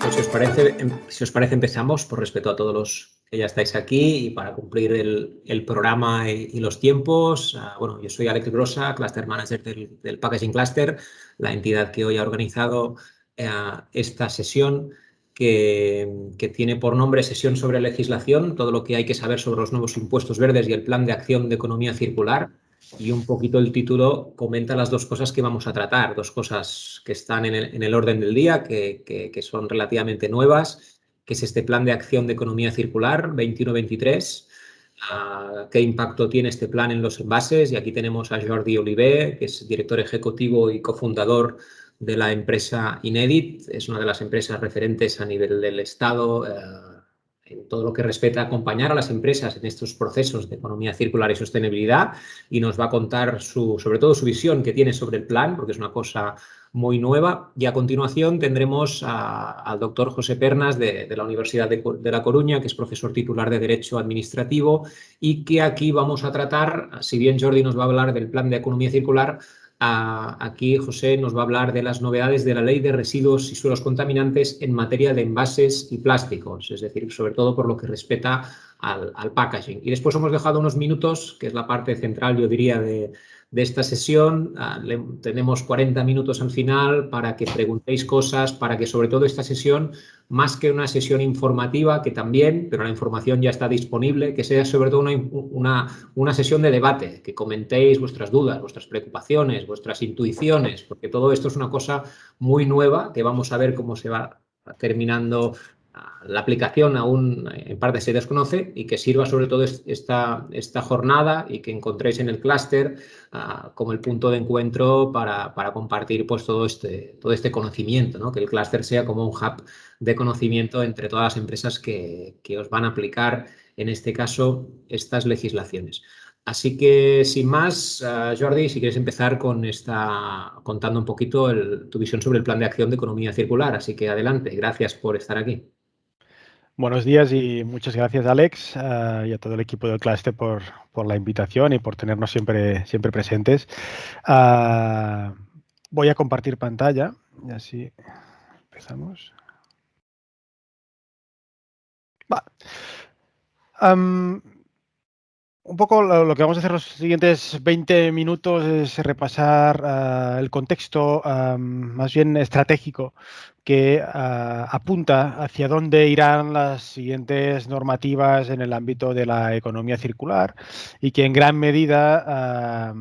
Pues si os parece, em, si os parece empezamos por respeto a todos los que ya estáis aquí y para cumplir el, programa y, los tiempos. Ah, bueno, yo soy Alex Grossa, Cluster Manager del, Packaging Cluster, la entidad que hoy ha organizado eh, esta sesión que, que, tiene por nombre Sesión sobre legislación, todo lo que hay que saber sobre los nuevos impuestos verdes y el Plan de Acción de Economía Circular y un poquito el título comenta las dos cosas que vamos a tratar, dos cosas que están en el, orden del día, que, son relativamente nuevas, que es este plan de acción de economía circular 21-23, ah, qué impacto tiene este plan en los envases y aquí tenemos a Jordi Oliver, que es director ejecutivo y cofundador de la empresa Inedit, es una de las empresas referentes a nivel del Estado, eh, todo lo que respecta a acompañar a las empresas en estos procesos de economía circular y sostenibilidad y nos va a contar sobre todo su visión que tiene sobre el plan, porque es una cosa muy nueva. Y a continuación tendremos al doctor José Pernas de, la Universidad de, La Coruña, que es profesor titular de Derecho Administrativo y que aquí vamos a tratar, si bien Jordi nos va a hablar del plan de economía circular, Aquí José nos va a hablar de las novedades de la Ley de Residuos y Suelos Contaminantes en materia de envases y plásticos, es decir, sobre todo por lo que respecta al, packaging. Y después hemos dejado unos minutos, que es la parte central, yo diría, de, de esta sesión. Ah, tenemos 40 minutos al final para que preguntéis cosas, para que sobre todo esta sesión, más que una sesión informativa, que también, pero la información ya está disponible, que sea sobre todo una, una, una sesión de debate, que comentéis vuestras dudas, vuestras preocupaciones, vuestras intuiciones, porque todo esto es una cosa muy nueva que vamos a ver cómo se va terminando la aplicación aún en parte se desconoce y que sirva sobre todo esta, esta jornada y que encontréis en el clúster ah, como el punto de encuentro para, compartir pues, todo, este, todo este conocimiento, ¿no? que el clúster sea como un hub de conocimiento entre todas las empresas que, os van a aplicar, en este caso, estas legislaciones. Así que, sin más, ah, Jordi, si quieres empezar con esta, contando un poquito tu visión sobre el plan de acción de economía circular. Así que adelante, gracias por estar aquí. Buenos días y muchas gracias Alex uh, y a todo el equipo del Cluster por, por, la invitación y por tenernos siempre, siempre presentes. Uh, voy a compartir pantalla y así empezamos. Va. Un poco lo, que vamos a hacer los siguientes 20 minutos es repasar uh, el contexto más bien estratégico que uh, apunta hacia dónde irán las siguientes normativas en el ámbito de la economía circular y que en gran medida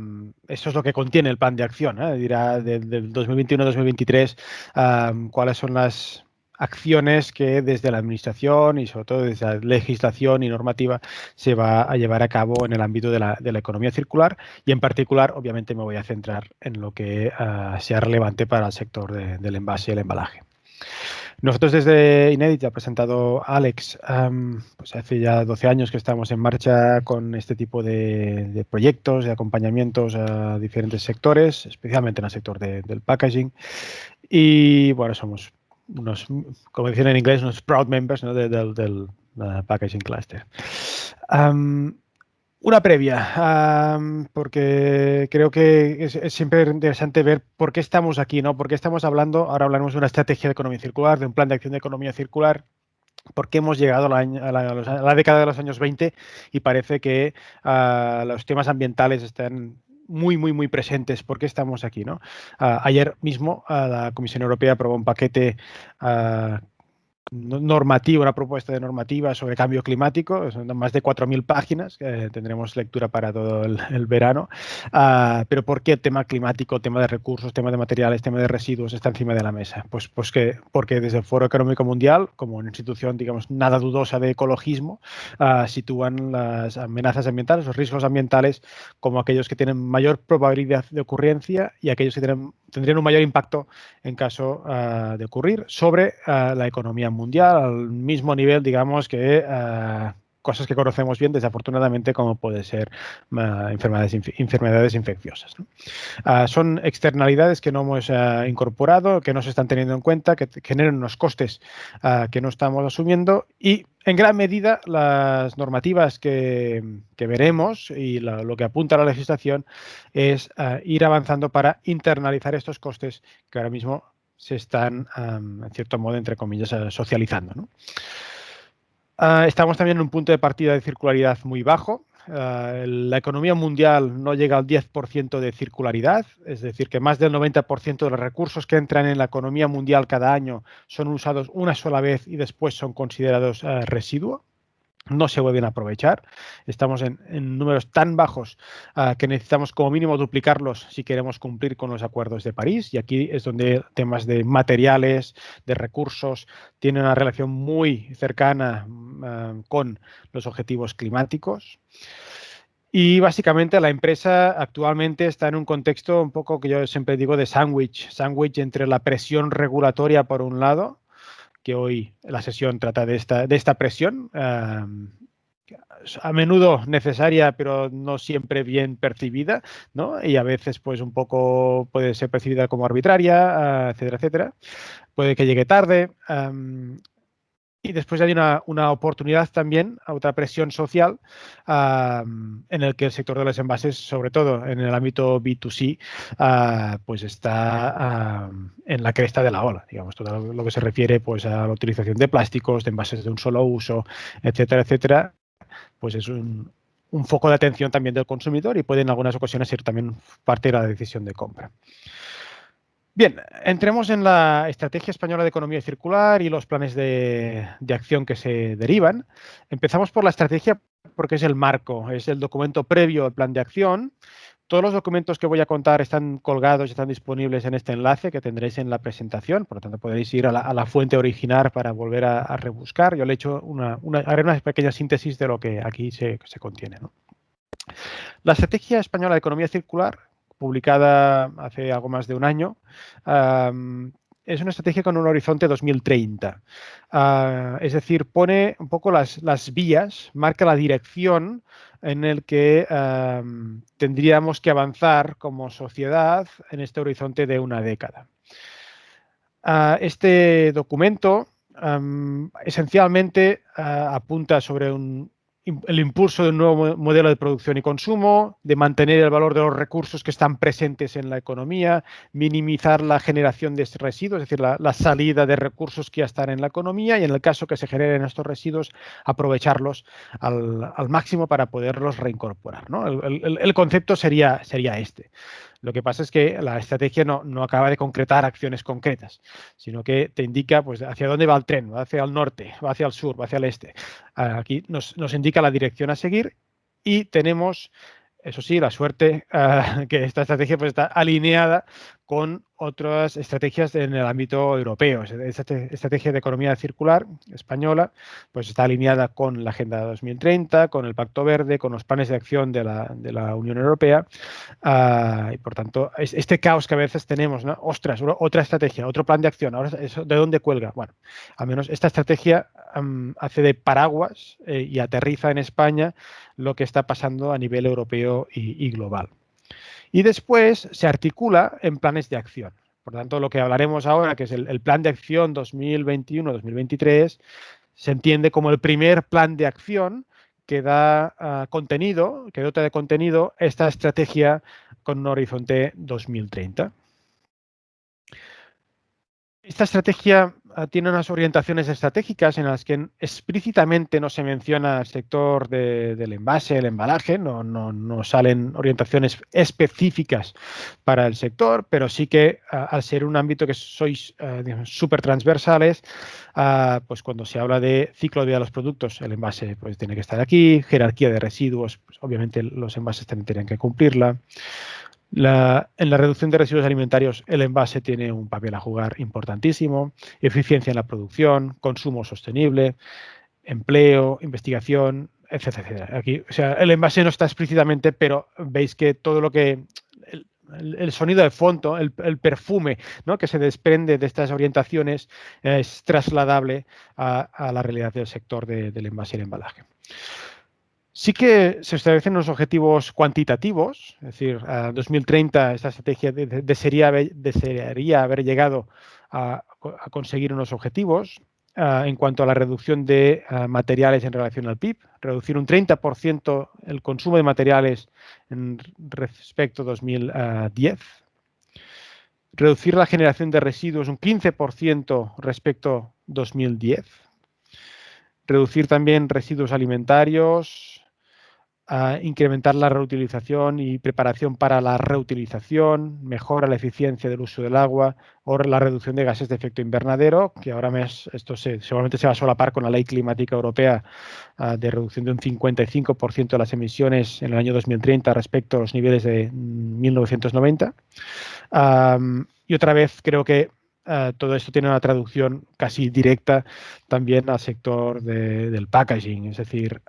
eso es lo que contiene el plan de acción. ¿eh? Dirá del 2021-2023 cuáles son las acciones que desde la Administración y sobre todo desde la legislación y normativa se va a llevar a cabo en el ámbito de la, economía circular y en particular, obviamente, me voy a centrar en lo que uh, sea relevante para el sector del envase y el embalaje. Nosotros desde Inédit, ha presentado Alex, pues hace ya 12 años que estamos en marcha con este tipo de proyectos, de acompañamientos a diferentes sectores, especialmente en el sector del packaging. Y bueno, somos unos, como dicen en inglés, unos proud members del, Packaging Cluster. una previa, porque creo que es, siempre interesante ver por qué estamos aquí, ¿no? Por qué estamos hablando, ahora hablaremos de una estrategia de economía circular, de un plan de acción de economía circular, por qué hemos llegado a la, década de los años 20 y parece que ah, los temas ambientales están muy, muy, muy presentes. ¿Por qué estamos aquí? ¿no? Ah, ayer mismo ah, la Comisión Europea aprobó un paquete ah, normativa, una propuesta de normativa sobre cambio climático, son más de 4.000 páginas, que tendremos lectura para todo el, verano. Uh, pero ¿por qué tema climático, tema de recursos, tema de materiales, tema de residuos está encima de la mesa? Pues, pues que, porque desde el Foro Económico Mundial, como una institución, digamos, nada dudosa de ecologismo, uh, sitúan las amenazas ambientales, los riesgos ambientales, como aquellos que tienen mayor probabilidad de ocurrencia y aquellos que tienen, tendrían un mayor impacto en caso uh, de ocurrir sobre la economía mundial mundial al mismo nivel, digamos, que eh, cosas que conocemos bien, desafortunadamente, como puede ser enfermedades, enfermedades infecciosas. Ah, son externalidades que no hemos ah, incorporado, que no se están teniendo en cuenta, que generan unos costes ah, que no estamos asumiendo y en gran medida las normativas que, veremos y lo, que apunta la legislación es ir avanzando para internalizar estos costes que ahora mismo se están, en cierto modo, entre comillas, socializando. ¿no? Ah, estamos también en un punto de partida de circularidad muy bajo. Ah, la economía mundial no llega al 10% de circularidad, es decir, que más del 90% de los recursos que entran en la economía mundial cada año son usados una sola vez y después son considerados uh, residuo no se vuelven a aprovechar. Estamos en, números tan bajos ah, que necesitamos como mínimo duplicarlos si queremos cumplir con los acuerdos de París. Y aquí es donde temas de materiales, de recursos, tienen una relación muy cercana ah, con los objetivos climáticos. Y básicamente la empresa actualmente está en un contexto un poco que yo siempre digo de sándwich, sándwich entre la presión regulatoria por un lado que hoy la sesión trata de esta, de esta presión, a menudo necesaria, pero no siempre bien percibida, ¿no? Y a veces, pues, un poco puede ser percibida como arbitraria, etcétera, etcétera. Puede que llegue tarde. Y después hay una, oportunidad también, otra presión social, en el que el sector de los envases, sobre todo en el ámbito B2C, ah, pues está en la cresta de la ola. Digamos, todo lo que se refiere pues, a la utilización de plásticos, de envases de un solo uso, etcétera, etcétera, pues es un, un foco de atención también del consumidor y puede en algunas ocasiones ser también parte de la decisión de compra. Bien, entremos en la Estrategia Española de Economía Circular y los planes de, acción que se derivan. Empezamos por la estrategia porque es el marco, es el documento previo al plan de acción. Todos los documentos que voy a contar están colgados están disponibles en este enlace que tendréis en la presentación, por lo tanto podéis ir a la, fuente original para volver a, rebuscar. Yo le he hecho una, haré una pequeña síntesis de lo que aquí se, contiene. La Estrategia Española de Economía Circular publicada hace algo más de un año, es una estrategia con un horizonte 2030. Ah, es decir, pone un poco las, las, vías, marca la dirección en el que tendríamos que avanzar como sociedad en este horizonte de una década. Ah, este documento esencialmente ah, apunta sobre un, el impulso de un nuevo modelo de producción y consumo, de mantener el valor de los recursos que están presentes en la economía, minimizar la generación de residuos, es decir, la, salida de recursos que ya están en la economía y en el caso que se generen estos residuos, aprovecharlos al, máximo para poderlos reincorporar. El, concepto sería, sería este. Lo que pasa es que la estrategia no, acaba de concretar acciones concretas, sino que te indica pues, hacia dónde va el tren, va hacia el norte, va hacia el sur, va hacia el este. Aquí nos, nos indica la dirección a seguir y tenemos eso sí, la suerte ah, que esta estrategia pues, está alineada con otras estrategias en el ámbito europeo. Esta estrategia de economía circular española pues está alineada con la Agenda 2030, con el Pacto Verde, con los planes de acción de la, Unión Europea. Ah, y por tanto, este caos que a veces tenemos, ostras, otra estrategia, otro plan de acción, ahora ¿de dónde cuelga? Bueno, al menos esta estrategia hace de paraguas eh, y aterriza en España lo que está pasando a nivel europeo y global y después se articula en planes de acción. Por tanto, lo que hablaremos ahora, que es el, plan de acción 2021-2023, se entiende como el primer plan de acción que da ah, contenido, que dota de contenido esta estrategia con un horizonte 2030. Esta estrategia Ah, tiene unas orientaciones estratégicas en las que explícitamente no se menciona el sector del envase, el embalaje, no, salen orientaciones específicas para el sector, pero sí que ah, al ser un ámbito que sois uh, súper transversales, pues cuando se habla de ciclo de vida de los productos, el envase pues tiene que estar aquí, jerarquía de residuos, pues, obviamente los envases también tienen que cumplirla en la reducción de residuos alimentarios, el envase tiene un papel a jugar importantísimo, eficiencia en la producción, consumo sostenible, empleo, investigación, etcétera, Aquí, o sea, el envase no está explícitamente, pero veis que todo lo que el, sonido de fondo, el, perfume ¿no? que se desprende de estas orientaciones es trasladable a, la realidad del sector del envase y el embalaje. Sí que se establecen unos objetivos cuantitativos, es decir, a 2030 esta estrategia desearía, haber llegado a, conseguir unos objetivos en cuanto a la reducción de materiales en relación al PIB, reducir un 30% el consumo de materiales respecto a 2010, reducir la generación de residuos un 15% respecto a 2010, reducir también residuos alimentarios, incrementar la reutilización y preparación para la reutilización, mejora la eficiencia del uso del agua o la reducción de gases de efecto invernadero, que ahora mes, esto se, seguramente se va a solapar con la Ley Climática Europea ah, de reducción de un 55% de las emisiones en el año 2030 respecto a los niveles de 1990. y otra vez creo que ah, todo esto tiene una traducción casi directa también al sector del packaging. Es decir,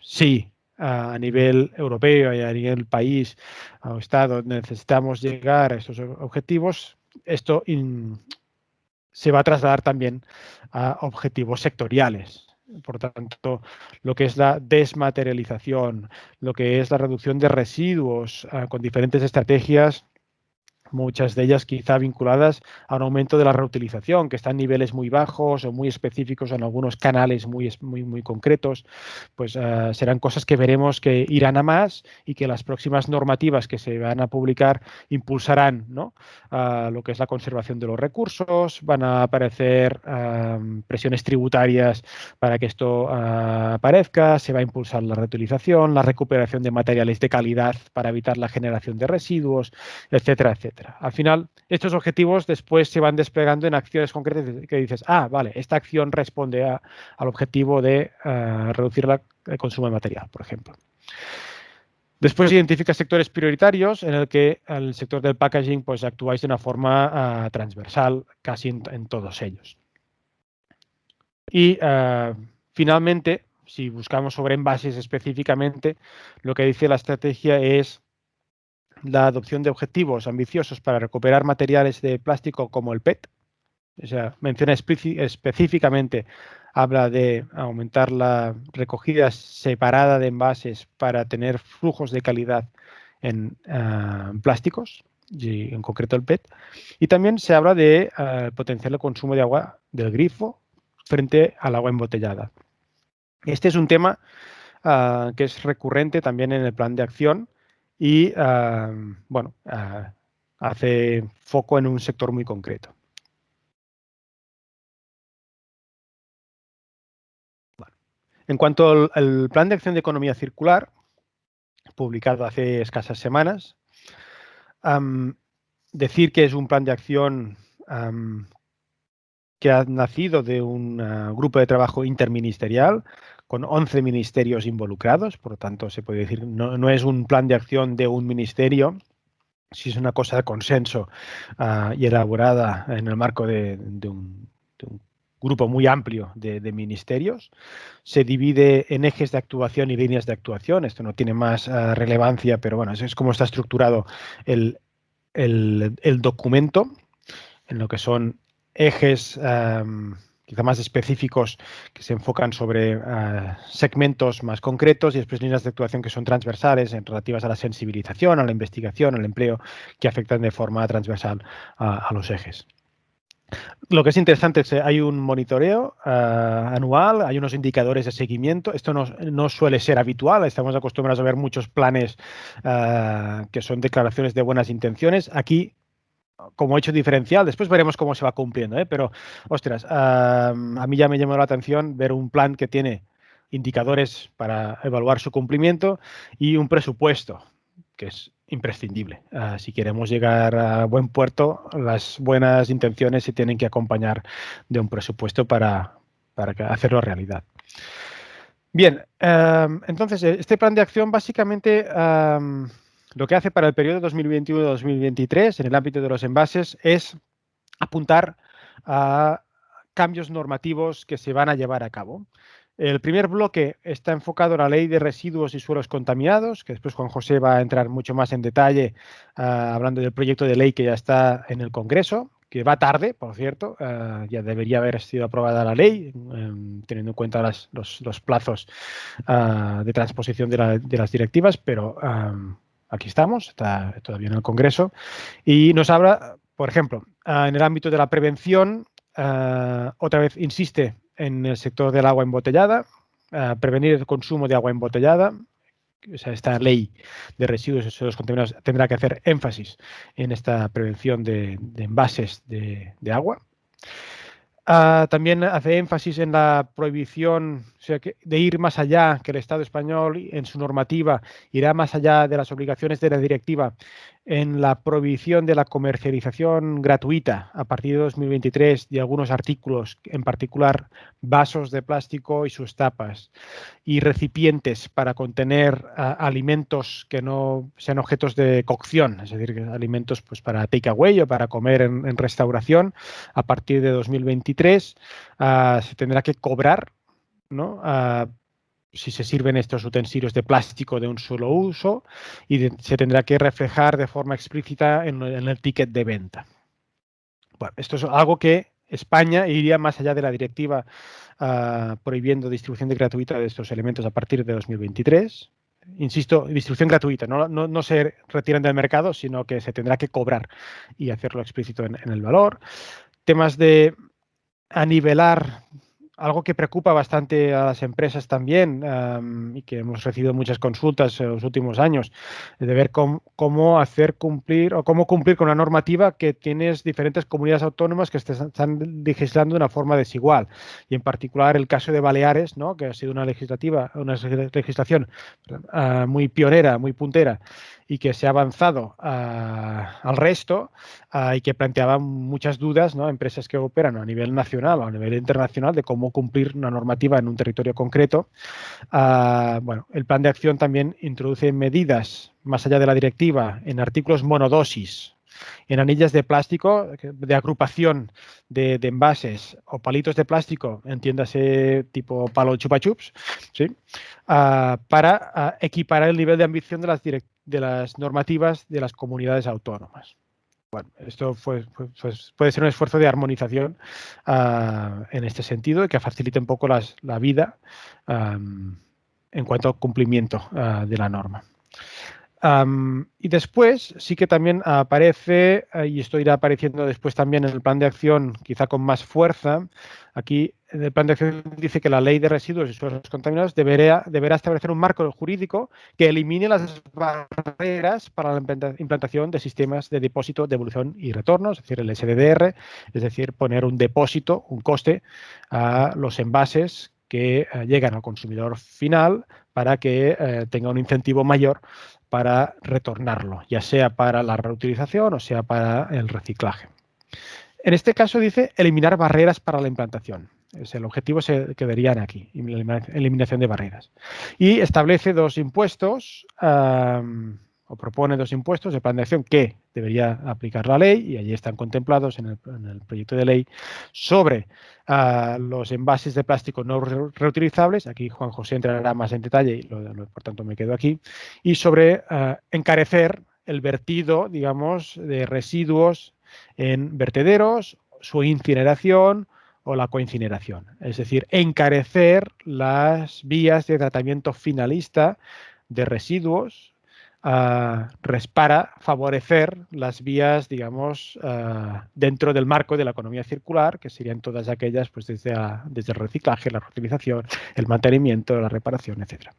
sí, a nivel europeo y a nivel país o estado necesitamos llegar a esos objetivos, esto se va a trasladar también a objetivos sectoriales. Por tanto, lo que es la desmaterialización, lo que es la reducción de residuos ah, con diferentes estrategias muchas de ellas quizá vinculadas a un aumento de la reutilización, que está en niveles muy bajos o muy específicos en algunos canales muy, muy, muy concretos, pues eh, serán cosas que veremos que irán a más y que las próximas normativas que se van a publicar impulsarán ¿no? lo que es la conservación de los recursos, van a aparecer presiones tributarias para que esto ah, aparezca, se va a impulsar la reutilización, la recuperación de materiales de calidad para evitar la generación de residuos, etcétera, etcétera. Al final, estos objetivos después se van desplegando en acciones concretas que dices, ah, vale, esta acción responde al objetivo de eh, reducir el consumo de material, por ejemplo. Después identifica sectores prioritarios en el que el sector del packaging pues actuáis de una forma eh, transversal casi en, todos ellos. Y eh, finalmente, si buscamos sobre envases específicamente, lo que dice la estrategia es la adopción de objetivos ambiciosos para recuperar materiales de plástico como el PET. O sea, menciona específicamente, habla de aumentar la recogida separada de envases para tener flujos de calidad en ah, plásticos, y en concreto el PET. Y también se habla de uh, potenciar el consumo de agua del grifo frente al agua embotellada. Este es un tema ah, que es recurrente también en el plan de acción y, bueno, hace foco en un sector muy concreto. En cuanto al, Plan de Acción de Economía Circular, publicado hace escasas semanas, decir que es un plan de acción que ha nacido de un ah, grupo de trabajo interministerial con 11 ministerios involucrados, por lo tanto se puede decir, no, no es un plan de acción de un ministerio, si es una cosa de consenso ah, y elaborada en el marco de, un, grupo muy amplio de, ministerios. Se divide en ejes de actuación y líneas de actuación. Esto no tiene más ah, relevancia, pero bueno, eso es como está estructurado el, el, documento, en lo que son ejes quizá más específicos que se enfocan sobre eh, segmentos más concretos y después líneas de actuación que son transversales en relativas a la sensibilización, a la investigación, al empleo, que afectan de forma transversal a, los ejes. Lo que es interesante es que hay un monitoreo eh, anual, hay unos indicadores de seguimiento. Esto no, suele ser habitual, estamos acostumbrados a ver muchos planes eh, que son declaraciones de buenas intenciones. Aquí como hecho diferencial. Después veremos cómo se va cumpliendo, ¿eh? pero, ostras, a mí ya me llamó la atención ver un plan que tiene indicadores para evaluar su cumplimiento y un presupuesto, que es imprescindible. Ah, si queremos llegar a buen puerto, las buenas intenciones se tienen que acompañar de un presupuesto para, para hacerlo realidad. Bien, entonces, este plan de acción básicamente lo que hace para el periodo 2021-2023 en el ámbito de los envases es apuntar a cambios normativos que se van a llevar a cabo. El primer bloque está enfocado en la ley de residuos y suelos contaminados, que después Juan José va a entrar mucho más en detalle ah, hablando del proyecto de ley que ya está en el Congreso, que va tarde, por cierto, ah, ya debería haber sido aprobada la ley, em, teniendo en cuenta los, plazos ah, de transposición de, las directivas, pero aquí estamos, está todavía en el Congreso, y nos habla, por ejemplo, en el ámbito de la prevención, otra vez insiste en el sector del agua embotellada, prevenir el consumo de agua embotellada. Esta ley de residuos y suelos contaminados tendrá que hacer énfasis en esta prevención de, envases de, agua. Ah, también hace énfasis en la prohibición de ir más allá que el Estado español en su normativa irá más allá de las obligaciones de la directiva en la prohibición de la comercialización gratuita a partir de 2023 de algunos artículos, en particular vasos de plástico y sus tapas, y recipientes para contener alimentos que no sean objetos de cocción, es decir, alimentos pues, para takeaway o para comer en, restauración, a partir de 2023 ah, se tendrá que cobrar si se sirven estos utensilios de plástico de un solo uso y se tendrá que reflejar de forma explícita en, el ticket de venta. Bueno, esto es algo que España iría más allá de la directiva ah, prohibiendo distribución gratuita de estos elementos a partir de 2023. Insisto, distribución gratuita, no, se retiran del mercado, sino que se tendrá que cobrar y hacerlo explícito en, en el valor. Temas de anivelar algo que preocupa bastante a las empresas también y que hemos recibido muchas consultas en los últimos años, de ver cómo, hacer cumplir o cómo cumplir con una normativa que tienes diferentes comunidades autónomas que están legislando de una forma desigual. Y en particular el caso de Baleares, ¿no? que ha sido una legislativa, una legislación ah, muy pionera, muy puntera, y que se ha avanzado ah, al resto ah, y que planteaba muchas dudas ¿no? empresas que operan a nivel nacional o a nivel internacional de cómo cumplir una normativa en un territorio concreto. Ah, bueno, el plan de acción también introduce medidas más allá de la directiva en artículos monodosis, en anillas de plástico de agrupación de, envases o palitos de plástico, entiéndase tipo palo chupa chups, ¿sí? para equiparar el nivel de ambición de las, directivas de las normativas de las comunidades autónomas. Bueno, esto puede ser un esfuerzo de armonización ah, en este sentido y que facilite un poco la vida en cuanto al cumplimiento ah, de la norma y después sí que también aparece, eh, y esto irá apareciendo después también en el plan de acción, quizá con más fuerza, aquí en el plan de acción dice que la ley de residuos y suelos contaminados deberá, deberá establecer un marco jurídico que elimine las barreras para la implantación de sistemas de depósito, devolución y retorno, es decir, el SDDR, es decir, poner un depósito, un coste a los envases que eh, llegan al consumidor final para que eh, tenga un incentivo mayor para retornarlo, ya sea para la reutilización o sea para el reciclaje. En este caso dice eliminar barreras para la implantación. Es el objetivo se quedarían aquí, eliminación de barreras. Y establece dos impuestos o propone dos impuestos de plan de acción que debería aplicar la ley y allí están contemplados en el, proyecto de ley sobre ah, los envases de plástico no reutilizables, aquí Juan José entrará más en detalle y por tanto me quedo aquí, y sobre ah, encarecer el vertido, digamos, de residuos en vertederos, su incineración o la coincineración, es decir, encarecer las vías de tratamiento finalista de residuos para favorecer las vías, digamos, ah, dentro del marco de la economía circular, que serían todas aquellas, pues desde, el reciclaje, la reutilización, el mantenimiento, la reparación, etcétera.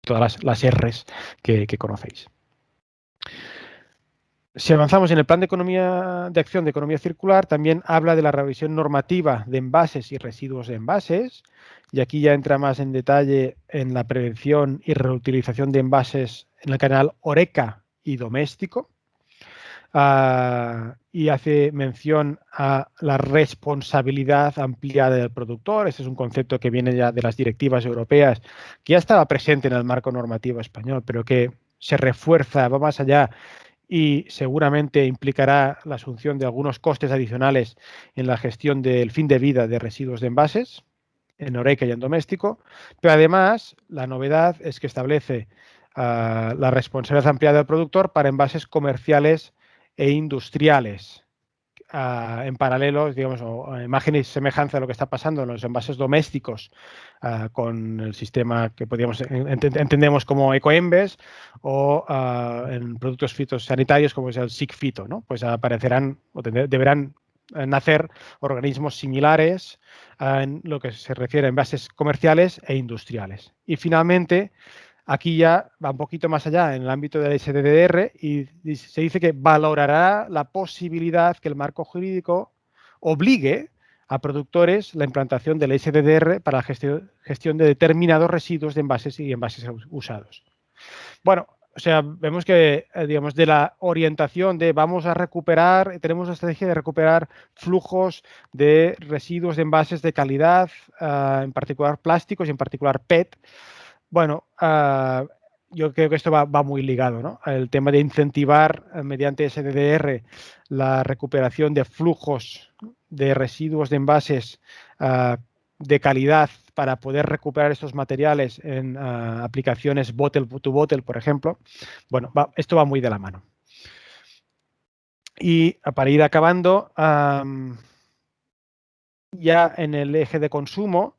Todas las, R's que, conocéis. Si avanzamos en el plan de economía de acción de economía circular, también habla de la revisión normativa de envases y residuos de envases, y aquí ya entra más en detalle en la prevención y reutilización de envases en el canal Oreca y Doméstico. Ah, y hace mención a la responsabilidad ampliada del productor. Este es un concepto que viene ya de las directivas europeas, que ya estaba presente en el marco normativo español, pero que se refuerza, va más allá y seguramente implicará la asunción de algunos costes adicionales en la gestión del fin de vida de residuos de envases. en Oreca y en doméstico, pero además la novedad es que establece la responsabilidad ampliada del productor para envases comerciales e industriales. En paralelo, digamos, o imagen y semejanza de lo que está pasando en los envases domésticos con el sistema que podríamos ent entendemos como Ecoembes o en productos fitosanitarios como es el SIC-Fito, ¿no? Pues aparecerán o deberán nacer organismos similares en lo que se refiere a envases comerciales e industriales. Y finalmente, Aquí ya va un poquito más allá en el ámbito del SDDR y se dice que valorará la posibilidad que el marco jurídico obligue a productores la implantación del SDDR para la gestión, de determinados residuos de envases y envases usados. Bueno, o sea, vemos que, eh, digamos, de la orientación de vamos a recuperar, tenemos la estrategia de recuperar flujos de residuos de envases de calidad, uh, en particular plásticos y en particular PET, bueno, uh, yo creo que esto va, muy ligado, ¿no? El tema de incentivar uh, mediante SDDR la recuperación de flujos de residuos de envases uh, de calidad para poder recuperar estos materiales en aplicaciones bottle to bottle, por ejemplo. Bueno, esto va muy de la mano. Y para ir acabando, ya en el eje de consumo,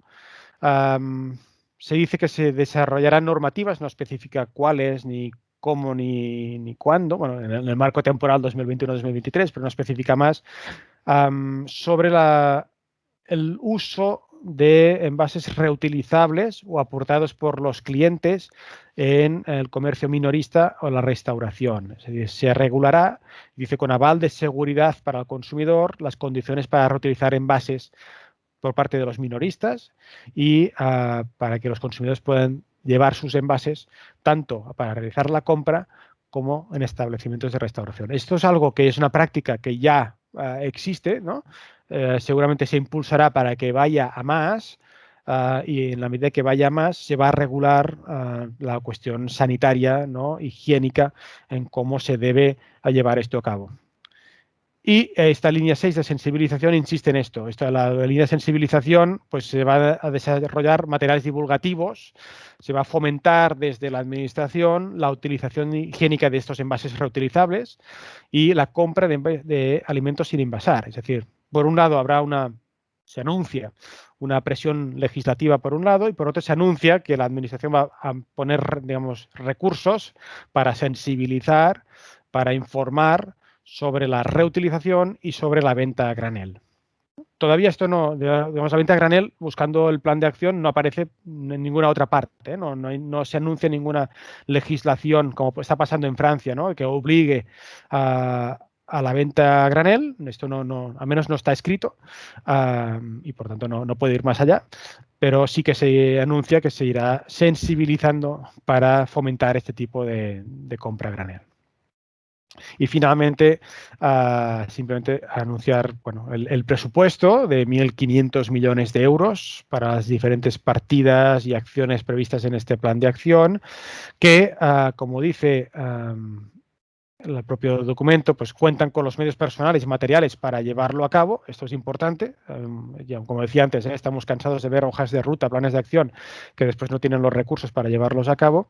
um, se dice que se desarrollarán normativas, no especifica cuáles, ni cómo, ni, ni cuándo, bueno, en el, marco temporal 2021-2023, pero no especifica más, sobre la, el uso de envases reutilizables o aportados por los clientes en el comercio minorista o la restauración. Se regulará, dice con aval de seguridad para el consumidor, las condiciones para reutilizar envases por parte de los minoristas y uh, para que los consumidores puedan llevar sus envases tanto para realizar la compra como en establecimientos de restauración. Esto es algo que es una práctica que ya uh, existe, ¿no? Uh, seguramente se impulsará para que vaya a más y en la medida que vaya a más se va a regular la cuestión sanitaria, ¿no? higiénica, en cómo se debe llevar esto a cabo. Y esta línea 6 de sensibilización insiste en esto. Esta, la, línea de sensibilización pues, se va a desarrollar materiales divulgativos, se va a fomentar desde la administración la utilización higiénica de estos envases reutilizables y la compra de, de alimentos sin envasar. Es decir, por un lado habrá una, se anuncia una presión legislativa por un lado y por otro se anuncia que la administración va a poner, digamos, recursos para sensibilizar, para informar sobre la reutilización y sobre la venta a granel. Todavía esto no, digamos, la venta a granel, buscando el plan de acción, no aparece en ninguna otra parte, ¿eh? no, no, no, se anuncia ninguna legislación, como está pasando en Francia, ¿no? que obligue a, a la venta a granel, esto no, no, al menos no está escrito y por tanto no, no, puede ir más allá, pero sí que se anuncia que se irá sensibilizando para fomentar este tipo de, de compra a granel. Y finalmente, uh, simplemente anunciar bueno, el, presupuesto de 1.500 millones de euros para las diferentes partidas y acciones previstas en este plan de acción, que, uh, como dice el propio documento, pues cuentan con los medios personales y materiales para llevarlo a cabo. Esto es importante. Ya, como decía antes, ¿eh? estamos cansados de ver hojas de ruta, planes de acción que después no tienen los recursos para llevarlos a cabo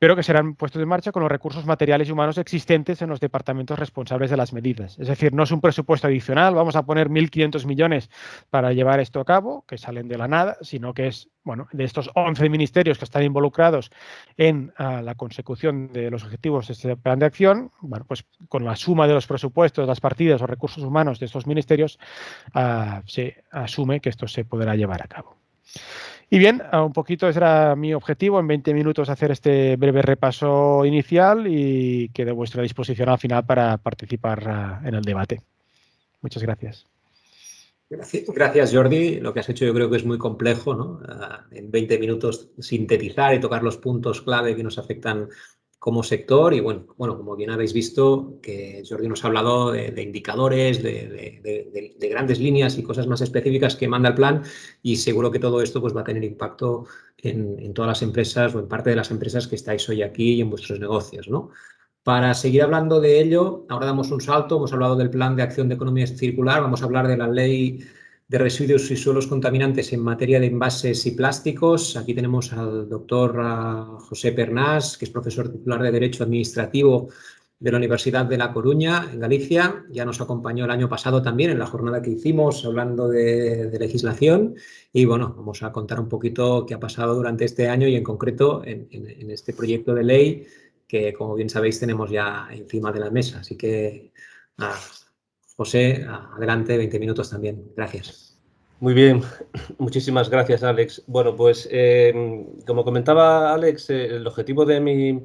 pero que serán puestos en marcha con los recursos materiales y humanos existentes en los departamentos responsables de las medidas. Es decir, no es un presupuesto adicional, vamos a poner 1.500 millones para llevar esto a cabo, que salen de la nada, sino que es, bueno, de estos 11 ministerios que están involucrados en uh, la consecución de los objetivos de este plan de acción, bueno, pues con la suma de los presupuestos, las partidas o recursos humanos de estos ministerios, uh, se asume que esto se podrá llevar a cabo. Y bien, un poquito ese era mi objetivo, en 20 minutos hacer este breve repaso inicial y quedo a vuestra disposición al final para participar uh, en el debate. Muchas gracias. Gracias, Jordi. Lo que has hecho yo creo que es muy complejo, ¿no? Uh, en 20 minutos sintetizar y tocar los puntos clave que nos afectan como sector y bueno, bueno, como bien habéis visto, que Jordi nos ha hablado de, indicadores, de, grandes líneas y cosas más específicas que manda el plan y seguro que todo esto pues, va a tener impacto en, en, todas las empresas o en parte de las empresas que estáis hoy aquí y en vuestros negocios. ¿no? Para seguir hablando de ello, ahora damos un salto, hemos hablado del plan de acción de economía circular, vamos a hablar de la ley de residuos y suelos contaminantes en materia de envases y plásticos. Aquí tenemos al doctor ah, José Pernás, que es profesor titular de Derecho Administrativo de la Universidad de La Coruña, en Galicia. Ya nos acompañó el año pasado también en la jornada que hicimos hablando de, legislación. Y bueno, vamos a contar un poquito qué ha pasado durante este año y en concreto en, este proyecto de ley que, como bien sabéis, tenemos ya encima de la mesa. Así que, José, adelante, 20 minutos también. Gracias. Muy bien, muchísimas gracias, Alex. Bueno, pues eh, como comentaba Alex, eh, el objetivo de mi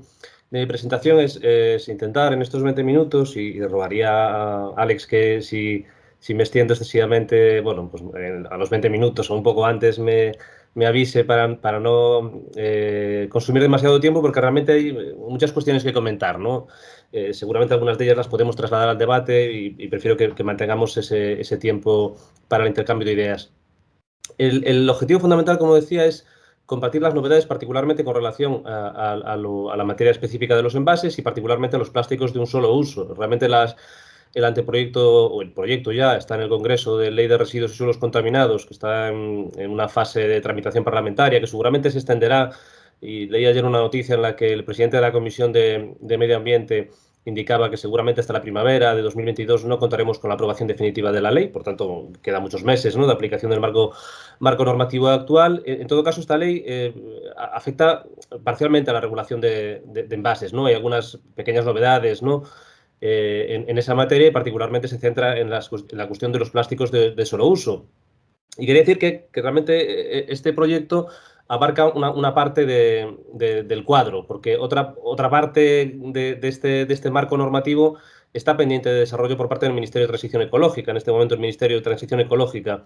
mi presentación es, intentar en estos 20 minutos, y, rogaría a Alex que si, si, me extiendo excesivamente, bueno, pues a los 20 minutos o un poco antes me, avise para, para no eh, consumir demasiado tiempo, porque realmente hay muchas cuestiones que comentar, ¿no? Eh, seguramente algunas de ellas las podemos trasladar al debate y, prefiero que, mantengamos ese, tiempo para el intercambio de ideas. El, objetivo fundamental, como decía, es compartir las novedades particularmente con relación a, la materia específica de los envases y particularmente a los plásticos de un solo uso. Realmente las, el anteproyecto o el proyecto ya está en el Congreso de Ley de Residuos y Suelos Contaminados, que está en, una fase de tramitación parlamentaria que seguramente se extenderá. Y leí ayer una noticia en la que el presidente de la Comisión de Medio Ambiente indicaba que seguramente hasta la primavera de 2022 no contaremos con la aprobación definitiva de la ley, por tanto, quedan muchos meses ¿no? de aplicación del marco, normativo actual. En todo caso, esta ley eh, afecta parcialmente a la regulación de, envases. ¿no? Hay algunas pequeñas novedades ¿no? Eh, en, esa materia y particularmente se centra en, la cuestión de los plásticos de, solo uso. Y quería decir que, realmente eh, este proyecto abarca una, parte del cuadro, porque otra, otra parte de, este, de este marco normativo está pendiente de desarrollo por parte del Ministerio de Transición Ecológica. En este momento el Ministerio de Transición Ecológica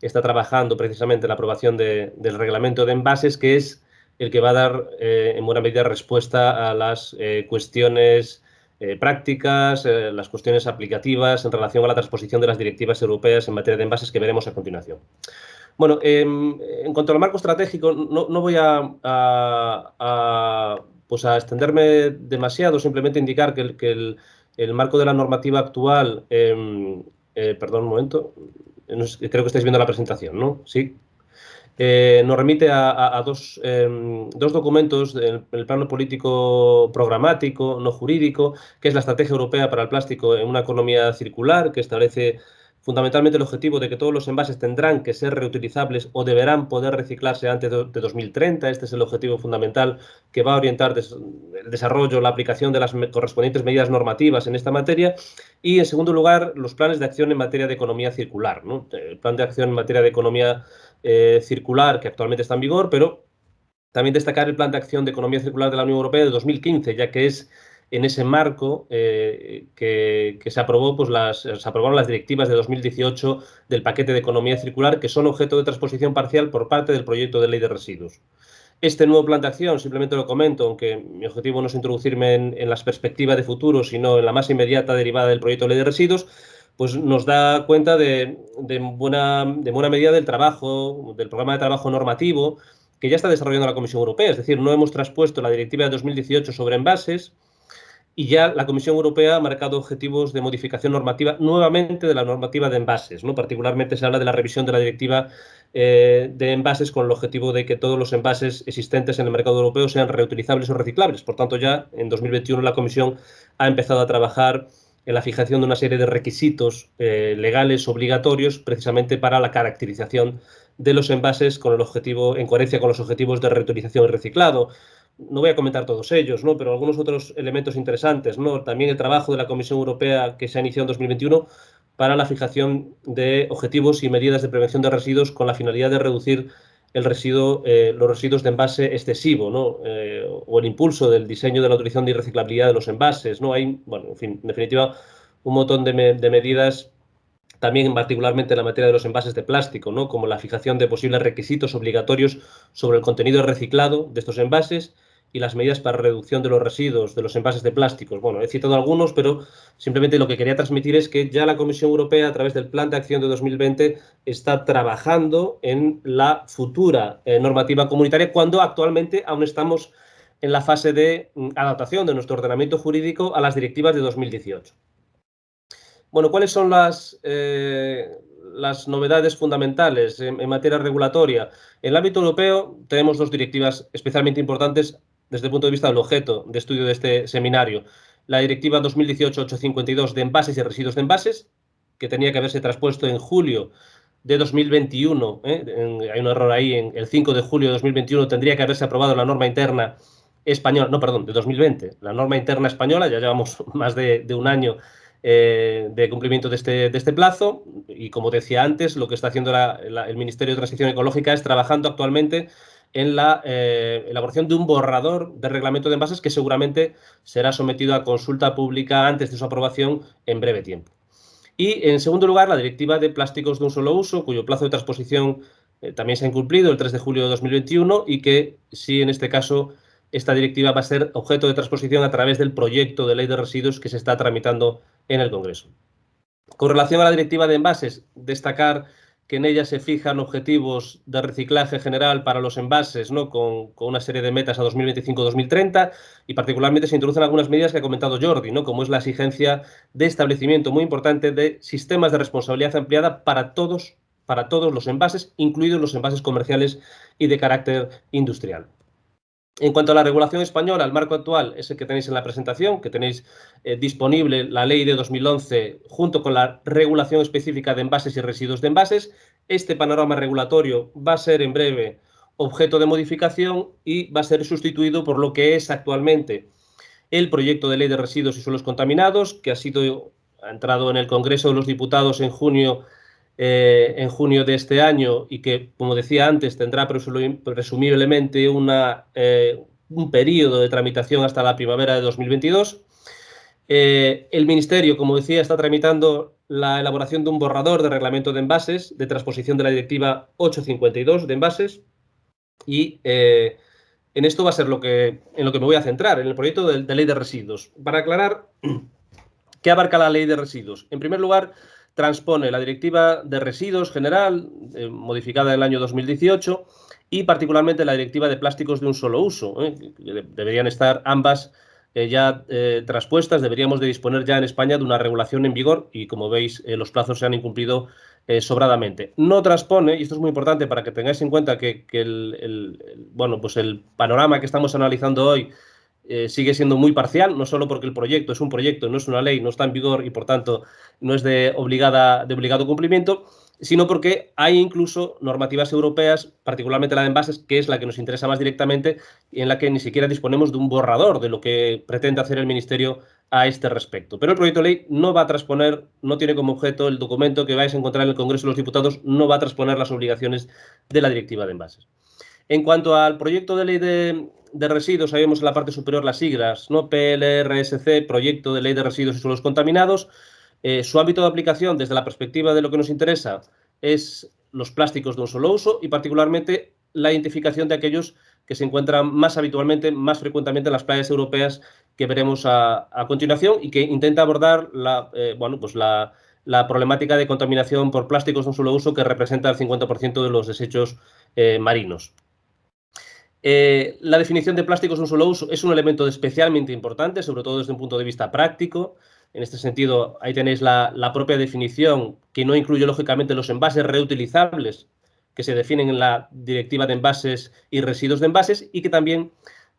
está trabajando precisamente en la aprobación del reglamento de envases, que es el que va a dar eh, en buena medida respuesta a las eh, cuestiones eh, prácticas, las cuestiones aplicativas en relación a la transposición de las directivas europeas en materia de envases que veremos a continuación. Bueno, em, en cuanto al marco estratégico, no, voy a, pues a, extenderme demasiado, simplemente indicar que el, marco de la normativa actual, em, eh, perdón un momento, creo que estáis viendo la presentación, ¿no? Sí. Eh, nos remite a, dos, em, dos, documentos, el, el, plano político programático, no jurídico, que es la Estrategia Europea para el Plástico en una economía circular, que establece fundamentalmente el objetivo de que todos los envases tendrán que ser reutilizables o deberán poder reciclarse antes de 2030. Este es el objetivo fundamental que va a orientar el desarrollo, la aplicación de las correspondientes medidas normativas en esta materia. Y, en segundo lugar, los planes de acción en materia de economía circular. El plan de acción en materia de economía eh, circular que actualmente está en vigor, pero también destacar el plan de acción de economía circular de la Unión Europea de 2015, ya que es en ese marco eh, que, se aprobó, pues las, se aprobaron las directivas de 2018 del paquete de economía circular, que son objeto de transposición parcial por parte del proyecto de ley de residuos. Este nuevo plan de acción, simplemente lo comento, aunque mi objetivo no es introducirme en, las perspectivas de futuro, sino en la más inmediata derivada del proyecto de ley de residuos, pues nos da cuenta de, buena, de buena medida del trabajo, del programa de trabajo normativo que ya está desarrollando la Comisión Europea. Es decir, no hemos traspuesto la directiva de 2018 sobre envases, y ya la Comisión Europea ha marcado objetivos de modificación normativa nuevamente de la normativa de envases. ¿no? Particularmente se habla de la revisión de la directiva eh, de envases con el objetivo de que todos los envases existentes en el mercado europeo sean reutilizables o reciclables. Por tanto, ya en 2021 la Comisión ha empezado a trabajar en la fijación de una serie de requisitos eh, legales obligatorios precisamente para la caracterización de los envases con el objetivo, en coherencia con los objetivos de reutilización y reciclado no voy a comentar todos ellos, ¿no? pero algunos otros elementos interesantes. ¿no? También el trabajo de la Comisión Europea que se ha iniciado en 2021 para la fijación de objetivos y medidas de prevención de residuos con la finalidad de reducir el residuo, eh, los residuos de envase excesivo, ¿no? Eh, o el impulso del diseño de la utilización y reciclabilidad de los envases. ¿no? Hay, bueno, en fin, en definitiva, un montón de, de medidas también particularmente en la materia de los envases de plástico, ¿no? como la fijación de posibles requisitos obligatorios sobre el contenido reciclado de estos envases y las medidas para reducción de los residuos de los envases de plásticos. Bueno, he citado algunos, pero simplemente lo que quería transmitir es que ya la Comisión Europea, a través del Plan de Acción de 2020, está trabajando en la futura eh, normativa comunitaria, cuando actualmente aún estamos en la fase de mm, adaptación de nuestro ordenamiento jurídico a las directivas de 2018. Bueno, ¿cuáles son las, las novedades fundamentales en, materia regulatoria? En el ámbito europeo tenemos dos directivas especialmente importantes desde el punto de vista del objeto de estudio de este seminario. La Directiva 2018-852 de envases y residuos de envases, que tenía que haberse traspuesto en julio de 2021, ¿eh? hay un error ahí, en el 5 de julio de 2021 tendría que haberse aprobado la norma interna española, no, perdón, de 2020, la norma interna española, ya llevamos más de, un año eh, de cumplimiento de este, de este, plazo y como decía antes, lo que está haciendo el Ministerio de Transición Ecológica es trabajando actualmente en la eh, elaboración de un borrador de reglamento de envases que seguramente será sometido a consulta pública antes de su aprobación en breve tiempo. Y, en segundo lugar, la Directiva de Plásticos de un solo uso, cuyo plazo de transposición eh, también se ha incumplido el 3 de julio de 2021 y que, sí, en este caso, esta directiva va a ser objeto de transposición a través del proyecto de ley de residuos que se está tramitando en el Congreso. Con relación a la directiva de envases, destacar que en ella se fijan objetivos de reciclaje general para los envases, ¿no? con, una serie de metas a 2025-2030 y particularmente se introducen algunas medidas que ha comentado Jordi, ¿no? como es la exigencia de establecimiento muy importante de sistemas de responsabilidad ampliada para todos, para todos los envases, incluidos los envases comerciales y de carácter industrial. En cuanto a la regulación española, el marco actual es el que tenéis en la presentación, que tenéis eh, disponible la ley de 2011 junto con la regulación específica de envases y residuos de envases. Este panorama regulatorio va a ser en breve objeto de modificación y va a ser sustituido por lo que es actualmente el proyecto de ley de residuos y suelos contaminados, que ha sido ha entrado en el Congreso de los Diputados en junio eh, en junio de este año y que, como decía antes, tendrá presumiblemente una, eh, un periodo de tramitación hasta la primavera de 2022. Eh, el Ministerio, como decía, está tramitando la elaboración de un borrador de reglamento de envases, de transposición de la Directiva 852 de envases, y en esto va a ser lo que, en lo que me voy a centrar, en el proyecto de ley de residuos. Para aclarar, ¿qué abarca la ley de residuos? En primer lugar, transpone la Directiva de Residuos General, eh, modificada en el año 2018, y particularmente la Directiva de Plásticos de un solo uso. ¿eh? Deberían estar ambas eh, ya traspuestas, deberíamos de disponer ya en España de una regulación en vigor y, como veis, los plazos se han incumplido sobradamente. No transpone, y esto es muy importante para que tengáis en cuenta que, el, bueno, pues el panorama que estamos analizando hoy eh, sigue siendo muy parcial, no solo porque el proyecto es un proyecto, no es una ley, no está en vigor y por tanto no es de, obligada, de obligado cumplimiento, sino porque hay incluso normativas europeas, particularmente la de envases, que es la que nos interesa más directamente y en la que ni siquiera disponemos de un borrador de lo que pretende hacer el Ministerio a este respecto. Pero el proyecto de ley no va a transponer, no tiene como objeto el documento que vais a encontrar en el Congreso de los Diputados, no va a transponer las obligaciones de la Directiva de Envases. En cuanto al proyecto de ley de, de residuos, ahí vemos en la parte superior las siglas, ¿no? PLRSC, Proyecto de Ley de Residuos y Suelos Contaminados. Eh, su ámbito de aplicación, desde la perspectiva de lo que nos interesa, es los plásticos de un solo uso y particularmente la identificación de aquellos que se encuentran más habitualmente, más frecuentemente en las playas europeas que veremos a, continuación y que intenta abordar la, eh, bueno, pues la, problemática de contaminación por plásticos de un solo uso que representa el 50% de los desechos eh, marinos. Eh, la definición de plásticos un solo uso es un elemento especialmente importante, sobre todo desde un punto de vista práctico. En este sentido, ahí tenéis la, propia definición, que no incluye lógicamente los envases reutilizables que se definen en la Directiva de Envases y Residuos de Envases y que también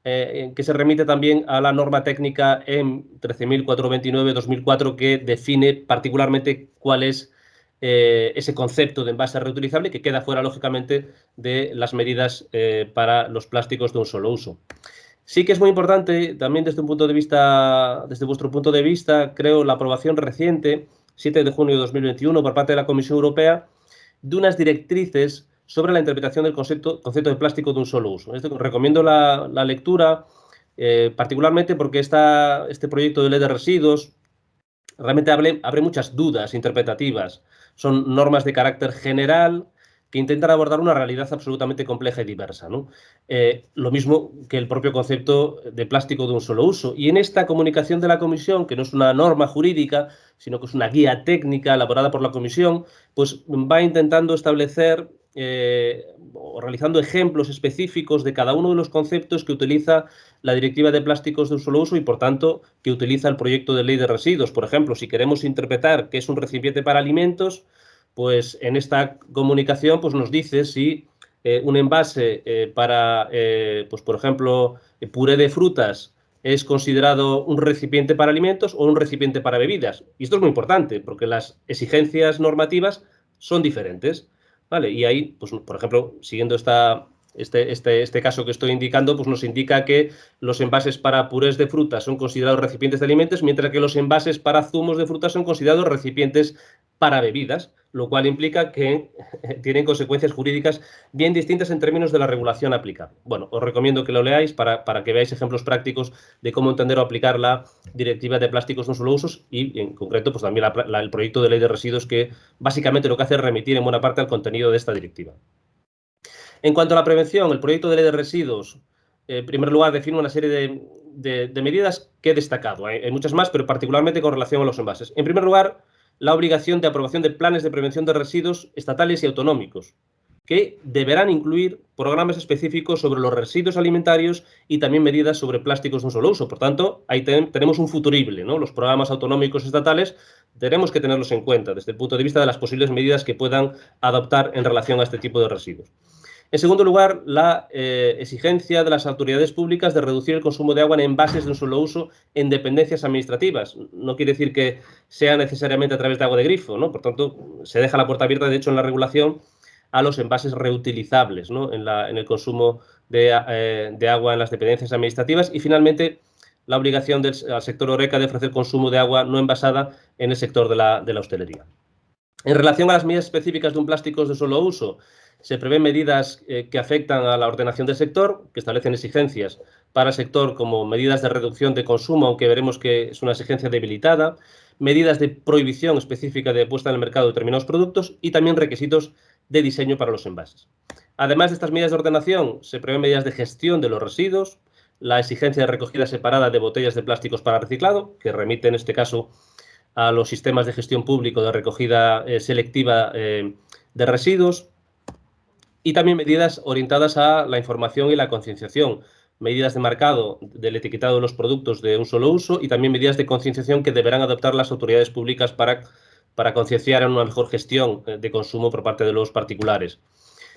eh, que se remite también a la norma técnica en 13.429-2004 que define particularmente cuál es eh, ese concepto de envase reutilizable que queda fuera, lógicamente, de las medidas eh, para los plásticos de un solo uso. Sí que es muy importante, también desde un punto de vista, desde vuestro punto de vista, creo, la aprobación reciente, 7 de junio de 2021, por parte de la Comisión Europea, de unas directrices sobre la interpretación del concepto, concepto de plástico de un solo uso. recomiendo la, lectura, eh, particularmente porque este proyecto de ley de residuos realmente abre muchas dudas interpretativas son normas de carácter general que intentan abordar una realidad absolutamente compleja y diversa. Eh, lo mismo que el propio concepto de plástico de un solo uso. Y en esta comunicación de la Comisión, que no es una norma jurídica, sino que es una guía técnica elaborada por la Comisión, pues va intentando establecer eh, o realizando ejemplos específicos de cada uno de los conceptos que utiliza la Directiva de Plásticos de un solo uso y, por tanto, que utiliza el proyecto de ley de residuos. Por ejemplo, si queremos interpretar qué es un recipiente para alimentos, pues en esta comunicación pues, nos dice si eh, un envase eh, para, pues, por ejemplo, puré de frutas es considerado un recipiente para alimentos o un recipiente para bebidas. Y esto es muy importante porque las exigencias normativas son diferentes. ¿Vale? Y ahí, pues, por ejemplo, siguiendo esta, este, este, este caso que estoy indicando, pues nos indica que los envases para purés de frutas son considerados recipientes de alimentos, mientras que los envases para zumos de frutas son considerados recipientes para bebidas lo cual implica que tienen consecuencias jurídicas bien distintas en términos de la regulación aplicable. Bueno, os recomiendo que lo leáis para, que veáis ejemplos prácticos de cómo entender o aplicar la Directiva de Plásticos no solo usos y, en concreto, pues también el proyecto de ley de residuos que básicamente lo que hace es remitir en buena parte al contenido de esta directiva. En cuanto a la prevención, el proyecto de ley de residuos, en primer lugar, define una serie de, medidas que he destacado. hay muchas más, pero particularmente con relación a los envases. En primer lugar, la obligación de aprobación de planes de prevención de residuos estatales y autonómicos, que deberán incluir programas específicos sobre los residuos alimentarios y también medidas sobre plásticos de un solo uso. Por tanto, ahí tenemos un futurible, ¿no? Los programas autonómicos estatales tenemos que tenerlos en cuenta desde el punto de vista de las posibles medidas que puedan adoptar en relación a este tipo de residuos. En segundo lugar, la eh, exigencia de las autoridades públicas de reducir el consumo de agua en envases de un solo uso en dependencias administrativas. No quiere decir que sea necesariamente a través de agua de grifo, ¿no? Por tanto, se deja la puerta abierta, de hecho, en la regulación a los envases reutilizables ¿no? en, el consumo eh, de, agua en las dependencias administrativas. Y, finalmente, la obligación del al sector ORECA de ofrecer consumo de agua no envasada en el sector de la, de la hostelería. En relación a las medidas específicas de un plástico de solo uso, se prevén medidas eh, que afectan a la ordenación del sector, que establecen exigencias para el sector como medidas de reducción de consumo, aunque veremos que es una exigencia debilitada, medidas de prohibición específica de puesta en el mercado de determinados productos y también requisitos de diseño para los envases. Además de estas medidas de ordenación, se prevén medidas de gestión de los residuos, la exigencia de recogida separada de botellas de plásticos para reciclado, que remite en este caso a los sistemas de gestión público de recogida eh, selectiva eh, de residuos, y también medidas orientadas a la información y la concienciación, medidas de marcado del etiquetado de los productos de un solo uso y también medidas de concienciación que deberán adoptar las autoridades públicas para, para concienciar en una mejor gestión eh, de consumo por parte de los particulares.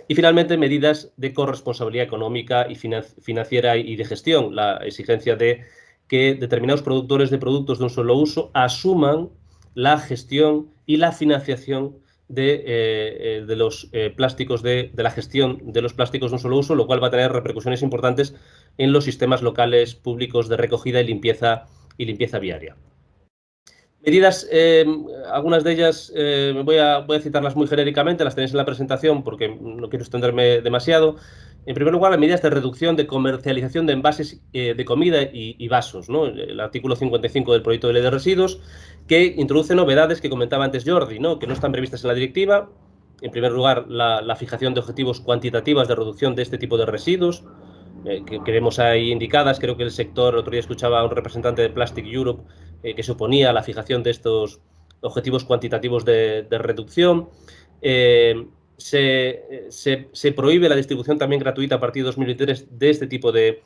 Y finalmente, medidas de corresponsabilidad económica y financiera y de gestión, la exigencia de que determinados productores de productos de un solo uso asuman la gestión y la financiación de, eh, eh, de los eh, plásticos, de, de, la gestión de los plásticos de un solo uso, lo cual va a tener repercusiones importantes en los sistemas locales públicos de recogida y limpieza, y limpieza viaria. Medidas, algunas de ellas voy, a, voy a citarlas muy genéricamente, las tenéis en la presentación porque no quiero extenderme demasiado. En primer lugar, las medidas de reducción de comercialización de envases de comida y, y vasos, ¿no? el artículo 55 del proyecto de ley de residuos, que introduce novedades que comentaba antes Jordi, ¿no? que no están previstas en la directiva. En primer lugar, la, fijación de objetivos cuantitativas de reducción de este tipo de residuos, eh, que, vemos ahí indicadas. Creo que el sector, otro día escuchaba a un representante de Plastic Europe eh, que se oponía a la fijación de estos objetivos cuantitativos de, reducción. Eh, se, prohíbe la distribución también gratuita a partir de 2023 de este tipo de,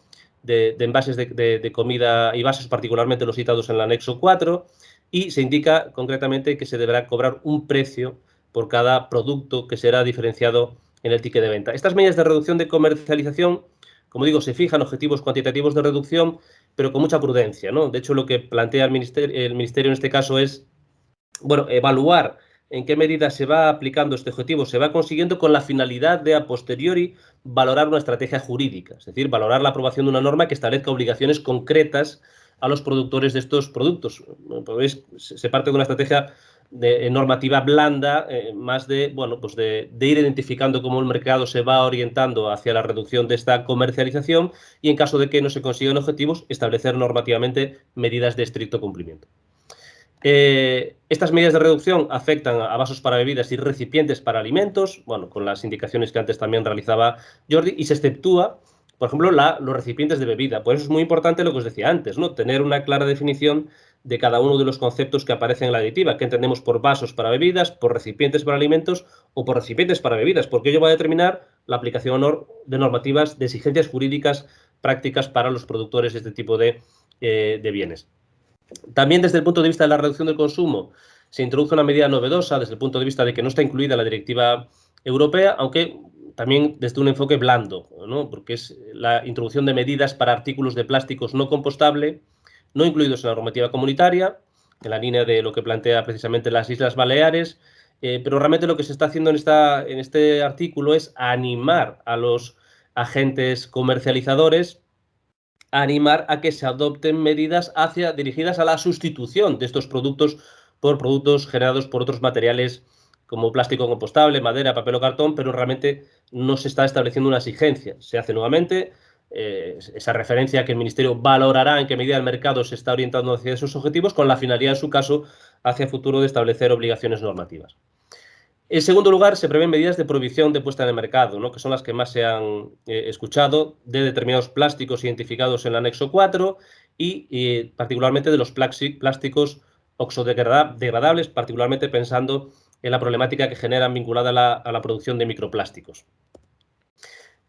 envases de, de, comida y vasos, particularmente los citados en el anexo 4 y se indica concretamente que se deberá cobrar un precio por cada producto que será diferenciado en el ticket de venta. Estas medidas de reducción de comercialización, como digo, se fijan objetivos cuantitativos de reducción, pero con mucha prudencia. ¿no? De hecho, lo que plantea el ministerio, el ministerio en este caso es bueno, evaluar en qué medida se va aplicando este objetivo, se va consiguiendo con la finalidad de a posteriori valorar una estrategia jurídica, es decir, valorar la aprobación de una norma que establezca obligaciones concretas a los productores de estos productos. se parte de una estrategia de normativa blanda, eh, más de, bueno, pues de, ir identificando cómo el mercado se va orientando hacia la reducción de esta comercialización y en caso de que no se consigan objetivos, establecer normativamente medidas de estricto cumplimiento. Eh, estas medidas de reducción afectan a vasos para bebidas y recipientes para alimentos, bueno, con las indicaciones que antes también realizaba Jordi, y se exceptúa por ejemplo, los recipientes de bebida. Por eso es muy importante lo que os decía antes, ¿no? Tener una clara definición de cada uno de los conceptos que aparecen en la directiva, que entendemos por vasos para bebidas, por recipientes para alimentos o por recipientes para bebidas, porque ello va a determinar la aplicación de normativas de exigencias jurídicas prácticas para los productores de este tipo eh, de bienes. También desde el punto de vista de la reducción del consumo, se introduce una medida novedosa desde el punto de vista de que no está incluida la directiva europea, aunque también desde un enfoque blando, ¿no? porque es la introducción de medidas para artículos de plásticos no compostable, no incluidos en la normativa comunitaria, en la línea de lo que plantea precisamente las Islas Baleares, eh, pero realmente lo que se está haciendo en, esta, en este artículo es animar a los agentes comercializadores a animar a que se adopten medidas hacia, dirigidas a la sustitución de estos productos por productos generados por otros materiales como plástico compostable, madera, papel o cartón, pero realmente no se está estableciendo una exigencia. Se hace nuevamente eh, esa referencia que el Ministerio valorará en qué medida el mercado se está orientando hacia esos objetivos, con la finalidad, en su caso, hacia futuro de establecer obligaciones normativas. En segundo lugar, se prevén medidas de prohibición de puesta en el mercado, ¿no? que son las que más se han eh, escuchado, de determinados plásticos identificados en el anexo 4 y, particularmente de los plásticos oxodegradables, particularmente pensando en la problemática que generan vinculada a la, producción de microplásticos.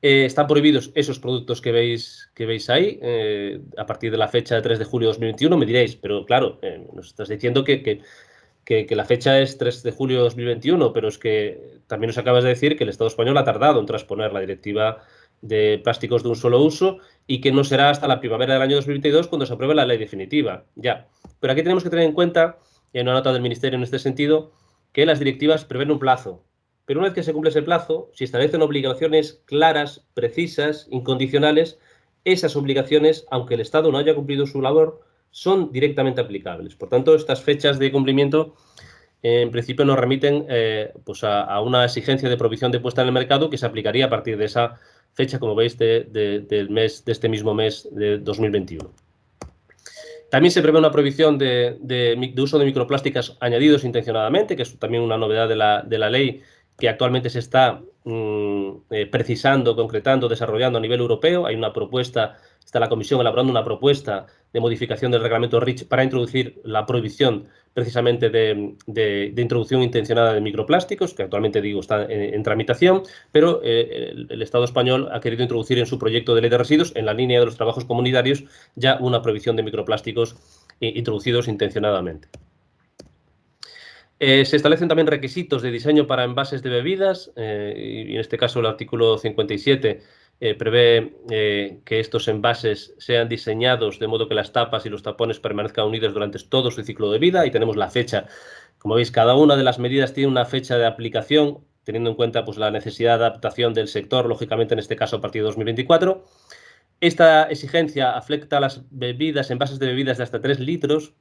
Eh, están prohibidos esos productos que veis, que veis ahí eh, a partir de la fecha de 3 de julio de 2021, me diréis, pero claro, eh, nos estás diciendo que, que, la fecha es 3 de julio de 2021, pero es que también nos acabas de decir que el Estado español ha tardado en transponer la directiva de plásticos de un solo uso y que no será hasta la primavera del año 2022 cuando se apruebe la ley definitiva. Ya, pero aquí tenemos que tener en cuenta, y hay una nota del Ministerio en este sentido, que las directivas prevén un plazo. Pero una vez que se cumple ese plazo, si establecen obligaciones claras, precisas, incondicionales, esas obligaciones, aunque el Estado no haya cumplido su labor, son directamente aplicables. Por tanto, estas fechas de cumplimiento en principio nos remiten eh, pues a, una exigencia de provisión de puesta en el mercado que se aplicaría a partir de esa fecha, como veis, del mes, de este mismo mes de 2021. También se prevé una prohibición de, uso de microplásticas añadidos intencionadamente, que es también una novedad de la, ley que actualmente se está mm, eh, precisando, concretando, desarrollando a nivel europeo. Hay una propuesta, está la Comisión elaborando una propuesta de modificación del reglamento REACH para introducir la prohibición precisamente de, introducción intencionada de microplásticos, que actualmente digo está en, tramitación, pero eh, el, Estado español ha querido introducir en su proyecto de ley de residuos, en la línea de los trabajos comunitarios, ya una prohibición de microplásticos eh, introducidos intencionadamente. Eh, se establecen también requisitos de diseño para envases de bebidas, y en este caso el artículo 57 eh, prevé eh, que estos envases sean diseñados de modo que las tapas y los tapones permanezcan unidos durante todo su ciclo de vida y tenemos la fecha. Como veis, cada una de las medidas tiene una fecha de aplicación, teniendo en cuenta pues, la necesidad de adaptación del sector, lógicamente en este caso a partir de 2024. Esta exigencia afecta a las bebidas, envases de bebidas de hasta 3 litros,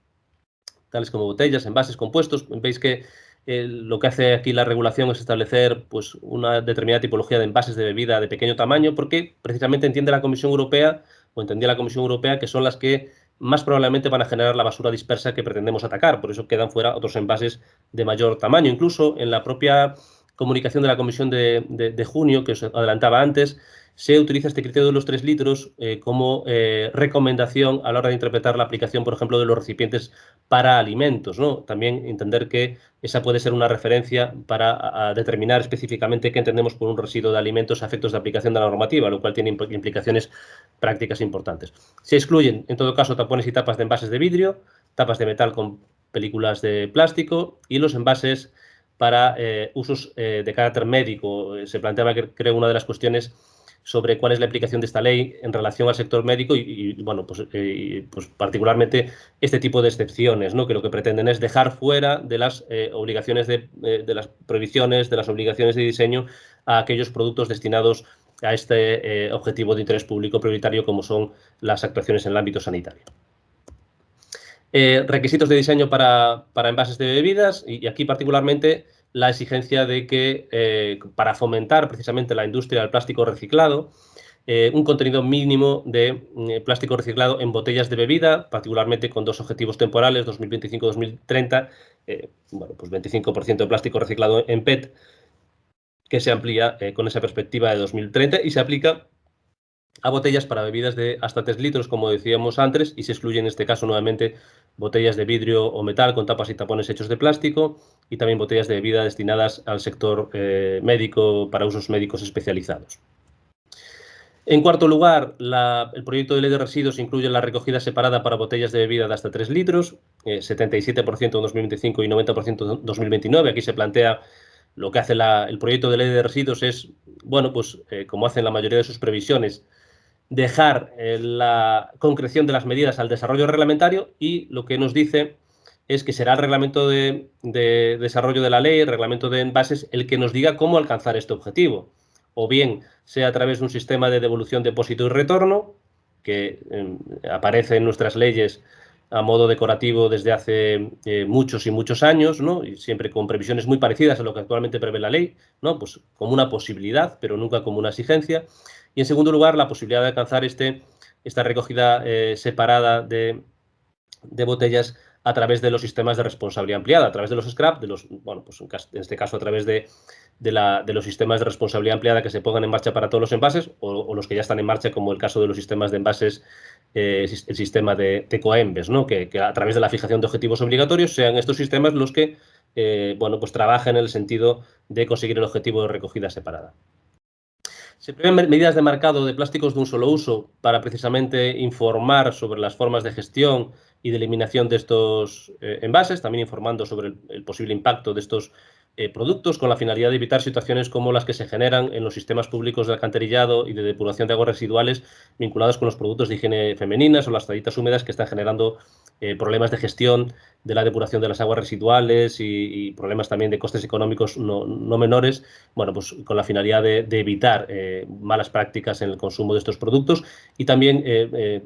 tales como botellas, envases compuestos. Veis que lo que hace aquí la regulación es establecer pues, una determinada tipología de envases de bebida de pequeño tamaño, porque precisamente entiende la Comisión Europea, o entendía la Comisión Europea, que son las que más probablemente van a generar la basura dispersa que pretendemos atacar. Por eso quedan fuera otros envases de mayor tamaño. Incluso en la propia comunicación de la Comisión de junio, que os adelantaba antes, se utiliza este criterio de los 3 litros eh, como eh, recomendación a la hora de interpretar la aplicación, por ejemplo, de los recipientes para alimentos. ¿no? También entender que esa puede ser una referencia para determinar específicamente qué entendemos por un residuo de alimentos a efectos de aplicación de la normativa, lo cual tiene implicaciones prácticas importantes. Se excluyen, en todo caso, tapones y tapas de envases de vidrio, tapas de metal con películas de plástico y los envases para eh, usos de carácter médico. Se planteaba que creo una de las cuestiones sobre cuál es la aplicación de esta ley en relación al sector médico y, bueno, pues, eh, pues, particularmente este tipo de excepciones, ¿no? que lo que pretenden es dejar fuera de las eh, obligaciones de, eh, de, las prohibiciones, de las obligaciones de diseño a aquellos productos destinados a este objetivo de interés público prioritario como son las actuaciones en el ámbito sanitario. requisitos de diseño para, para envases de bebidas y aquí particularmente la exigencia de que, eh, para fomentar precisamente la industria del plástico reciclado, eh, un contenido mínimo de mm, plástico reciclado en botellas de bebida, particularmente con dos objetivos temporales, 2025-2030, eh, bueno, pues 25% de plástico reciclado en PET, que se amplía con esa perspectiva de 2030 y se aplica a botellas para bebidas de hasta 3 litros, como decíamos antes, y se excluye en este caso nuevamente botellas de vidrio o metal con tapas y tapones hechos de plástico y también botellas de bebida destinadas al sector eh, médico para usos médicos especializados. En cuarto lugar, el proyecto de ley de residuos incluye la recogida separada para botellas de bebida de hasta 3 litros, 77% en 2025 y 90% en 2029. Aquí se plantea lo que hace el proyecto de ley de residuos es, bueno, pues eh, como hacen la mayoría de sus previsiones, dejar eh, la concreción de las medidas al desarrollo reglamentario y lo que nos dice es que será el reglamento de, desarrollo de la ley, el reglamento de envases, el que nos diga cómo alcanzar este objetivo. O bien sea a través de un sistema de devolución, depósito y retorno, que em, aparece en nuestras leyes a modo decorativo desde hace eh, muchos y muchos años, ¿no? y siempre con previsiones muy parecidas a lo que actualmente prevé la ley, ¿no? pues como una posibilidad, pero nunca como una exigencia. Y en segundo lugar, la posibilidad de alcanzar este, esta recogida eh, separada de, botellas a través de los sistemas de responsabilidad ampliada, a través de los scrap, de los, bueno, pues en este caso a través de, los sistemas de responsabilidad ampliada que se pongan en marcha para todos los envases o, los que ya están en marcha, como el caso de los sistemas de envases, eh, el sistema de, Coembes, ¿no? Que, a través de la fijación de objetivos obligatorios sean estos sistemas los que eh, bueno, pues trabajen en el sentido de conseguir el objetivo de recogida separada. Se prevén medidas de marcado de plásticos de un solo uso para precisamente informar sobre las formas de gestión y de eliminación de estos eh, envases, también informando sobre el, posible impacto de estos eh, productos con la finalidad de evitar situaciones como las que se generan en los sistemas públicos de alcantarillado y de depuración de aguas residuales vinculados con los productos de higiene femeninas o las toallitas húmedas que están generando eh, problemas de gestión de la depuración de las aguas residuales y, problemas también de costes económicos no, menores, bueno, pues con la finalidad de, evitar malas prácticas en el consumo de estos productos y también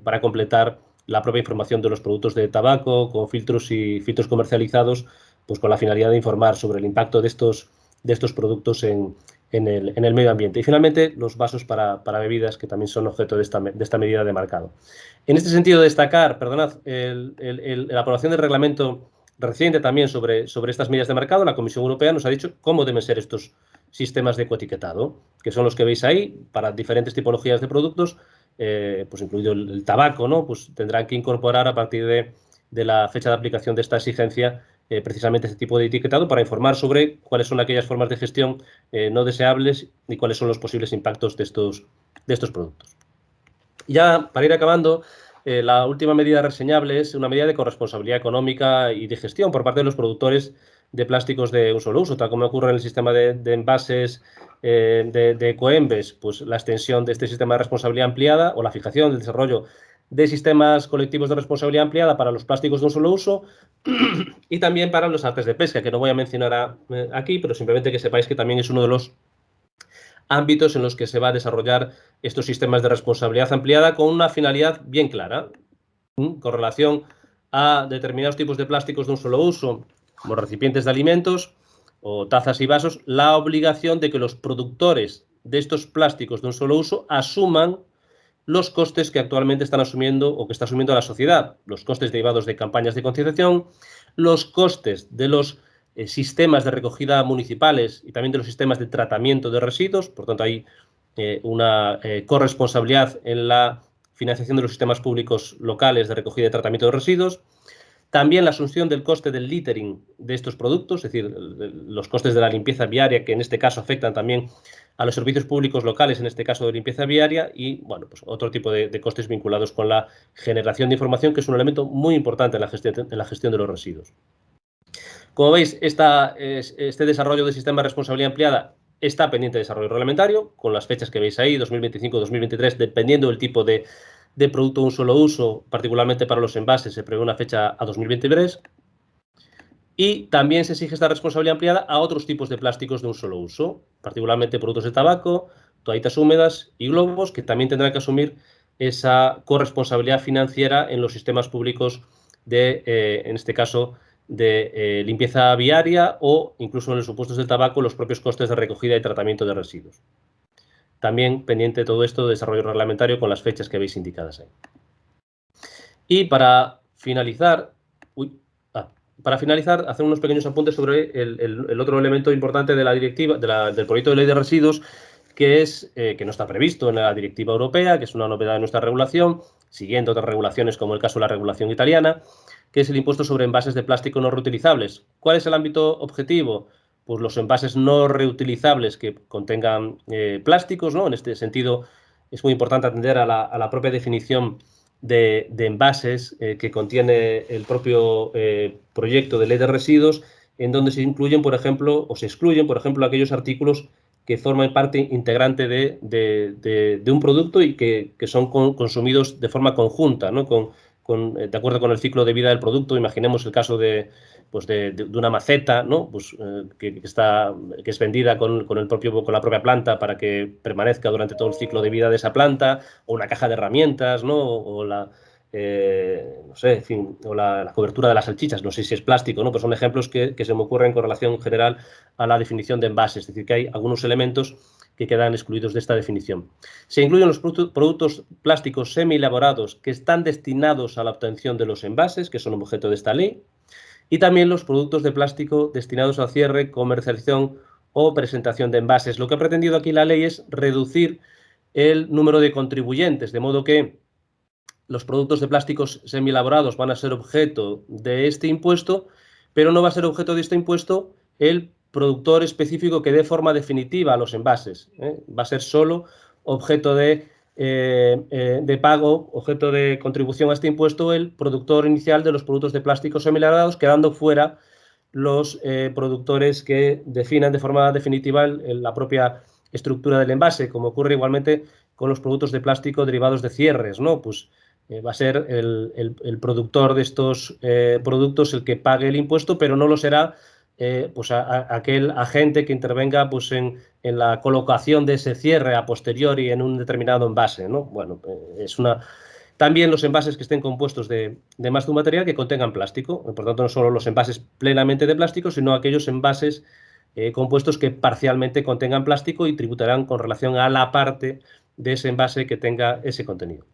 para completar la propia información de los productos de tabaco con filtros y filtros comercializados, pues con la finalidad de informar sobre el impacto de estos, de estos productos en, en el, medio ambiente. Y finalmente, los vasos para, bebidas, que también son objeto de esta, de esta, medida de marcado. En este sentido, destacar, perdonad, la aprobación del reglamento reciente también sobre, sobre estas medidas de mercado, la Comisión Europea nos ha dicho cómo deben ser estos sistemas de ecoetiquetado, que son los que veis ahí, para diferentes tipologías de productos, eh, pues incluido el, tabaco, ¿no? Pues tendrán que incorporar a partir de, la fecha de aplicación de esta exigencia eh, precisamente este tipo de etiquetado para informar sobre cuáles son aquellas formas de gestión eh, no deseables y cuáles son los posibles impactos de estos, de estos productos. Ya para ir acabando, la última medida reseñable es una medida de corresponsabilidad económica y de gestión por parte de los productores de plásticos de un solo uso, tal como ocurre en el sistema de, envases de, de Ecoembes, pues la extensión de este sistema de responsabilidad ampliada o la fijación, del desarrollo de sistemas colectivos de responsabilidad ampliada para los plásticos de un solo uso y también para los artes de pesca, que no voy a mencionar eh, aquí, pero simplemente que sepáis que también es uno de los ámbitos en los que se va a desarrollar estos sistemas de responsabilidad ampliada con una finalidad bien clara, con relación a determinados tipos de plásticos de un solo uso, como recipientes de alimentos o tazas y vasos, la obligación de que los productores de estos plásticos de un solo uso asuman los costes que actualmente están asumiendo o que está asumiendo la sociedad, los costes derivados de campañas de concienciación, los costes de los eh, sistemas de recogida municipales y también de los sistemas de tratamiento de residuos, por tanto hay eh, una eh, corresponsabilidad en la financiación de los sistemas públicos locales de recogida y tratamiento de residuos, también la asunción del coste del littering de estos productos, es decir, los costes de la limpieza viaria, que en este caso afectan también a los servicios públicos locales, en este caso de limpieza viaria, y bueno, pues otro tipo de, costes vinculados con la generación de información, que es un elemento muy importante en la gestión, de los residuos. Como veis, este desarrollo del sistema de responsabilidad ampliada está pendiente de desarrollo reglamentario, con las fechas que veis ahí, 2025-2023, dependiendo del tipo de, de producto de un solo uso, particularmente para los envases, se prevé una fecha a 2023. Y también se exige esta responsabilidad ampliada a otros tipos de plásticos de un solo uso, particularmente productos de tabaco, toallitas húmedas y globos, que también tendrán que asumir esa corresponsabilidad financiera en los sistemas públicos de, eh, en este caso, de eh, limpieza viaria o incluso en los supuestos del tabaco los propios costes de recogida y tratamiento de residuos. También pendiente de todo esto de desarrollo reglamentario con las fechas que veis indicadas ahí. Y para finalizar, ah, para finalizar, hacer unos pequeños apuntes sobre el, otro elemento importante de la directiva, del proyecto de ley de residuos, que, es, eh, que no está previsto en la directiva europea, que es una novedad de nuestra regulación, siguiendo otras regulaciones como el caso de la regulación italiana, que es el impuesto sobre envases de plástico no reutilizables. ¿Cuál es el ámbito objetivo? Pues los envases no reutilizables que contengan eh, plásticos, ¿no? En este sentido, es muy importante atender a la, propia definición de, envases eh, que contiene el propio proyecto de ley de residuos, en donde se incluyen, por ejemplo, o se excluyen, por ejemplo, aquellos artículos que forman parte integrante de, un producto y que, son consumidos de forma conjunta, ¿no? Con, eh, de acuerdo con el ciclo de vida del producto. Imaginemos el caso de, pues de, una maceta ¿no? pues, eh, que, está, que es vendida con, el propio, con la propia planta para que permanezca durante todo el ciclo de vida de esa planta, o una caja de herramientas, ¿no? o la, eh, no sé, fin, o la, cobertura de las salchichas, no sé si es plástico, ¿no? Pues son ejemplos que, se me ocurren con relación general a la definición de envases, es decir, que hay algunos elementos que quedan excluidos de esta definición. Se incluyen los productos plásticos semi-elaborados que están destinados a la obtención de los envases, que son objeto de esta ley, y también los productos de plástico destinados al cierre, comercialización o presentación de envases. Lo que ha pretendido aquí la ley es reducir el número de contribuyentes, de modo que los productos de plásticos semi-elaborados van a ser objeto de este impuesto, pero no va a ser objeto de este impuesto el productor específico que dé forma definitiva a los envases. ¿eh? Va a ser solo objeto de, eh, eh, de, pago, objeto de contribución a este impuesto, el productor inicial de los productos de plásticos semi-elaborados, quedando fuera los productores que definan de forma definitiva la propia estructura del envase, como ocurre igualmente con los productos de plástico derivados de cierres, ¿no? Pues eh, va a ser el, productor de estos eh, productos el que pague el impuesto, pero no lo será eh, pues aquel agente que intervenga pues en, la colocación de ese cierre a posteriori en un determinado envase. ¿no? Bueno, es una... También los envases que estén compuestos de, más de un material que contengan plástico, por tanto no solo los envases plenamente de plástico, sino aquellos envases compuestos que parcialmente contengan plástico y tributarán con relación a la parte de ese envase que tenga ese contenido.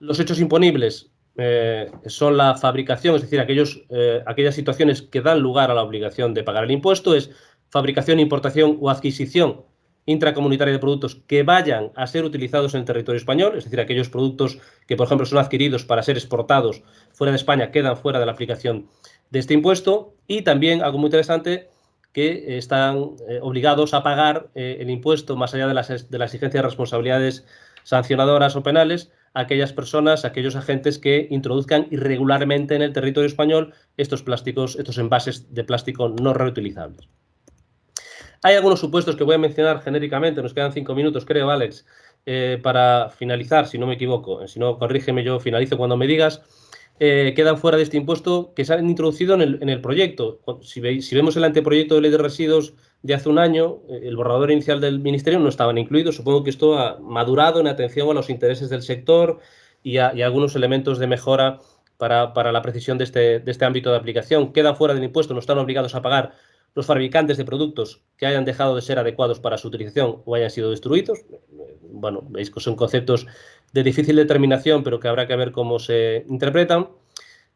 Los hechos imponibles eh, son la fabricación, es decir, aquellos, eh, aquellas situaciones que dan lugar a la obligación de pagar el impuesto, es fabricación, importación o adquisición intracomunitaria de productos que vayan a ser utilizados en el territorio español, es decir, aquellos productos que, por ejemplo, son adquiridos para ser exportados fuera de España quedan fuera de la aplicación de este impuesto y también, algo muy interesante, que están eh, obligados a pagar el impuesto más allá de las, de las exigencias de responsabilidades sancionadoras o penales aquellas personas, aquellos agentes que introduzcan irregularmente en el territorio español estos plásticos, estos envases de plástico no reutilizables. Hay algunos supuestos que voy a mencionar genéricamente, nos quedan cinco minutos, creo, Alex, eh, para finalizar, si no me equivoco. Si no, corrígeme, yo finalizo cuando me digas. Eh, quedan fuera de este impuesto que se han introducido en el, proyecto. Si, si, vemos el anteproyecto de ley de residuos de hace un año, eh, el borrador inicial del Ministerio no estaban incluidos. Supongo que esto ha madurado en atención a los intereses del sector y a, algunos elementos de mejora para, la precisión de este, de este ámbito de aplicación. Quedan fuera del impuesto, no están obligados a pagar los fabricantes de productos que hayan dejado de ser adecuados para su utilización o hayan sido destruidos. Bueno, veis que son conceptos de difícil determinación, pero que habrá que ver cómo se interpretan.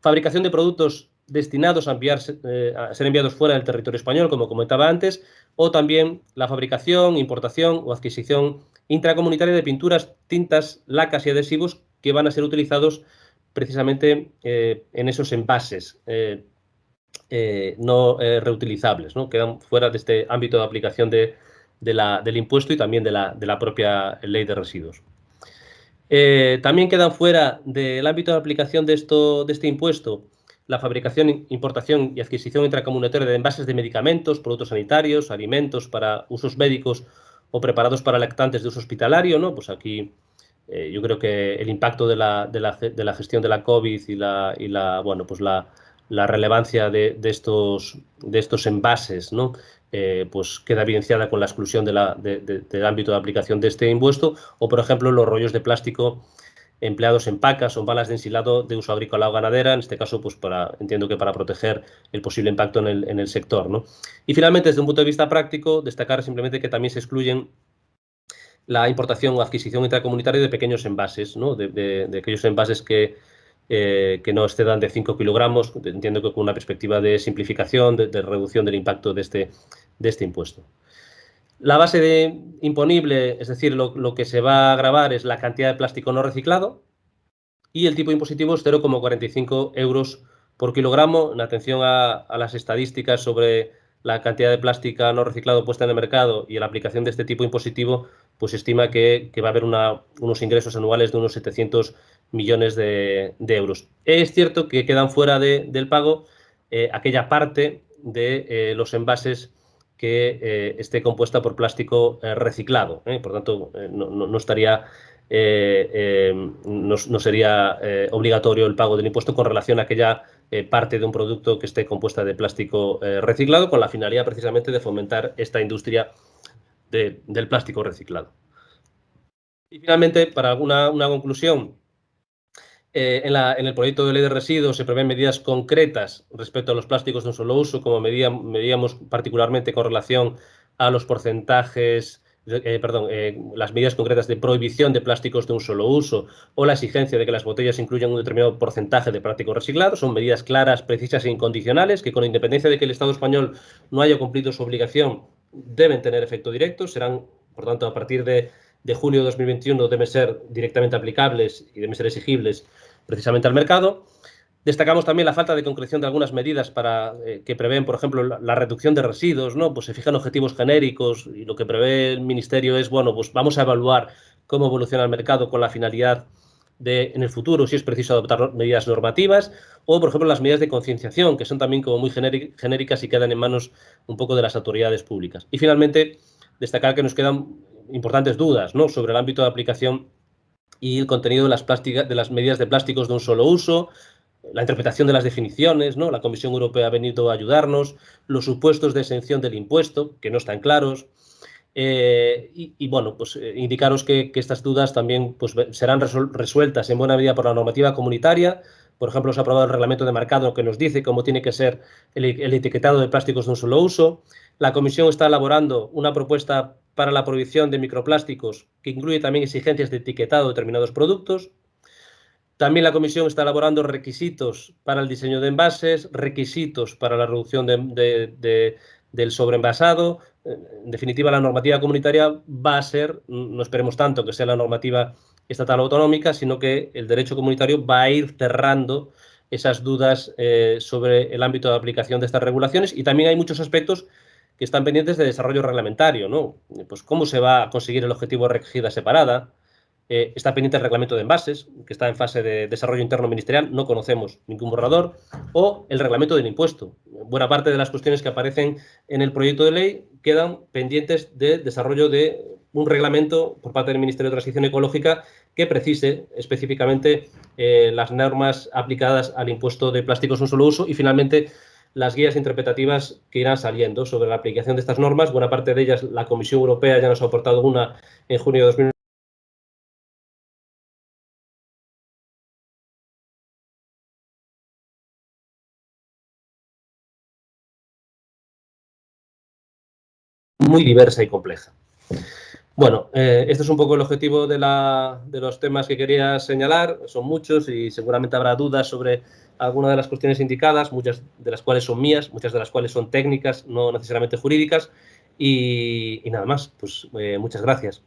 Fabricación de productos destinados a, eh, a ser enviados fuera del territorio español, como comentaba antes, o también la fabricación, importación o adquisición intracomunitaria de pinturas, tintas, lacas y adhesivos que van a ser utilizados precisamente eh, en esos envases. Eh, no reutilizables, ¿no? quedan fuera de este ámbito de aplicación de, del impuesto y también de la, propia ley de residuos. También quedan fuera del ámbito de aplicación de, esto, de este impuesto la fabricación, importación y adquisición intracomunitaria de envases de medicamentos, productos sanitarios, alimentos para usos médicos o preparados para lactantes de uso hospitalario. ¿no? Pues aquí yo creo que el impacto de la, de la, gestión de la COVID y la, y la bueno, pues la, la relevancia de, estos, de estos envases, ¿no? Eh, pues queda evidenciada con la exclusión del ámbito de aplicación de este impuesto, o por ejemplo los rollos de plástico empleados en pacas o balas de ensilado de uso agrícola o ganadera, en este caso, pues para, entiendo que para proteger el posible impacto en el, en el sector. ¿no? Y finalmente, desde un punto de vista práctico, destacar simplemente que también se excluyen la importación o adquisición intracomunitaria de pequeños envases, ¿no? de aquellos envases que eh, que no excedan de 5 kilogramos, entiendo que con una perspectiva de simplificación, de, reducción del impacto de este, de este impuesto. La base de imponible, es decir, lo, que se va a grabar es la cantidad de plástico no reciclado y el tipo impositivo es 0,45 euros por kilogramo. En atención a, las estadísticas sobre la cantidad de plástico no reciclado puesta en el mercado y la aplicación de este tipo impositivo, pues estima que, va a haber unos ingresos anuales de unos 700 millones de, euros. Es cierto que quedan fuera del pago eh, aquella parte de eh, los envases que eh, esté compuesta por plástico reciclado. Por tanto, no, estaría, no, sería obligatorio el pago del impuesto con relación a aquella parte de un producto que esté compuesta de plástico reciclado, con la finalidad precisamente de fomentar esta industria del plástico reciclado. Y finalmente, para alguna una conclusión, eh, en, el proyecto de ley de residuos se prevén medidas concretas respecto a los plásticos de un solo uso, como medíamos particularmente con relación a los porcentajes, eh, perdón, eh, las medidas concretas de prohibición de plásticos de un solo uso o la exigencia de que las botellas incluyan un determinado porcentaje de plástico reciclado. Son medidas claras, precisas e incondicionales que con independencia de que el Estado español no haya cumplido su obligación, deben tener efecto directo. Serán, por tanto, a partir de de junio de 2021 deben ser directamente aplicables y deben ser exigibles precisamente al mercado. Destacamos también la falta de concreción de algunas medidas para eh, que prevén, por ejemplo, la, reducción de residuos, ¿no? Pues se fijan objetivos genéricos y lo que prevé el Ministerio es, bueno, pues vamos a evaluar cómo evoluciona el mercado con la finalidad de, en el futuro, si es preciso adoptar medidas normativas, o, por ejemplo, las medidas de concienciación, que son también como muy genéricas y quedan en manos un poco de las autoridades públicas. Y, finalmente, destacar que nos quedan importantes dudas ¿no? sobre el ámbito de aplicación y el contenido de las, de las medidas de plásticos de un solo uso, la interpretación de las definiciones, ¿no? la Comisión Europea ha venido a ayudarnos, los supuestos de exención del impuesto, que no están claros, eh, y, bueno, pues eh, indicaros que, estas dudas también pues, serán resueltas en buena medida por la normativa comunitaria. Por ejemplo, se ha aprobado el reglamento de mercado que nos dice cómo tiene que ser el etiquetado de plásticos de un solo uso. La Comisión está elaborando una propuesta para la prohibición de microplásticos, que incluye también exigencias de etiquetado de determinados productos. También la Comisión está elaborando requisitos para el diseño de envases, requisitos para la reducción del sobreenvasado. En definitiva, la normativa comunitaria va a ser, no esperemos tanto que sea la normativa estatal autonómica, sino que el derecho comunitario va a ir cerrando esas dudas eh, sobre el ámbito de aplicación de estas regulaciones y también hay muchos aspectos que están pendientes de desarrollo reglamentario, ¿no? Pues cómo se va a conseguir el objetivo de recogida separada, eh, está pendiente el reglamento de envases, que está en fase de desarrollo interno ministerial, no conocemos ningún borrador, o el reglamento del impuesto. Buena parte de las cuestiones que aparecen en el proyecto de ley quedan pendientes de desarrollo de un reglamento por parte del Ministerio de Transición Ecológica que precise específicamente eh, las normas aplicadas al impuesto de plásticos un solo uso y finalmente las guías interpretativas que irán saliendo sobre la aplicación de estas normas. Buena parte de ellas la Comisión Europea ya nos ha aportado una en junio de 2020. muy diversa y compleja. Bueno, eh, este es un poco el objetivo de, los temas que quería señalar. Son muchos y seguramente habrá dudas sobre algunas de las cuestiones indicadas, muchas de las cuales son mías, muchas de las cuales son técnicas, no necesariamente jurídicas. Y, nada más, pues eh, muchas gracias.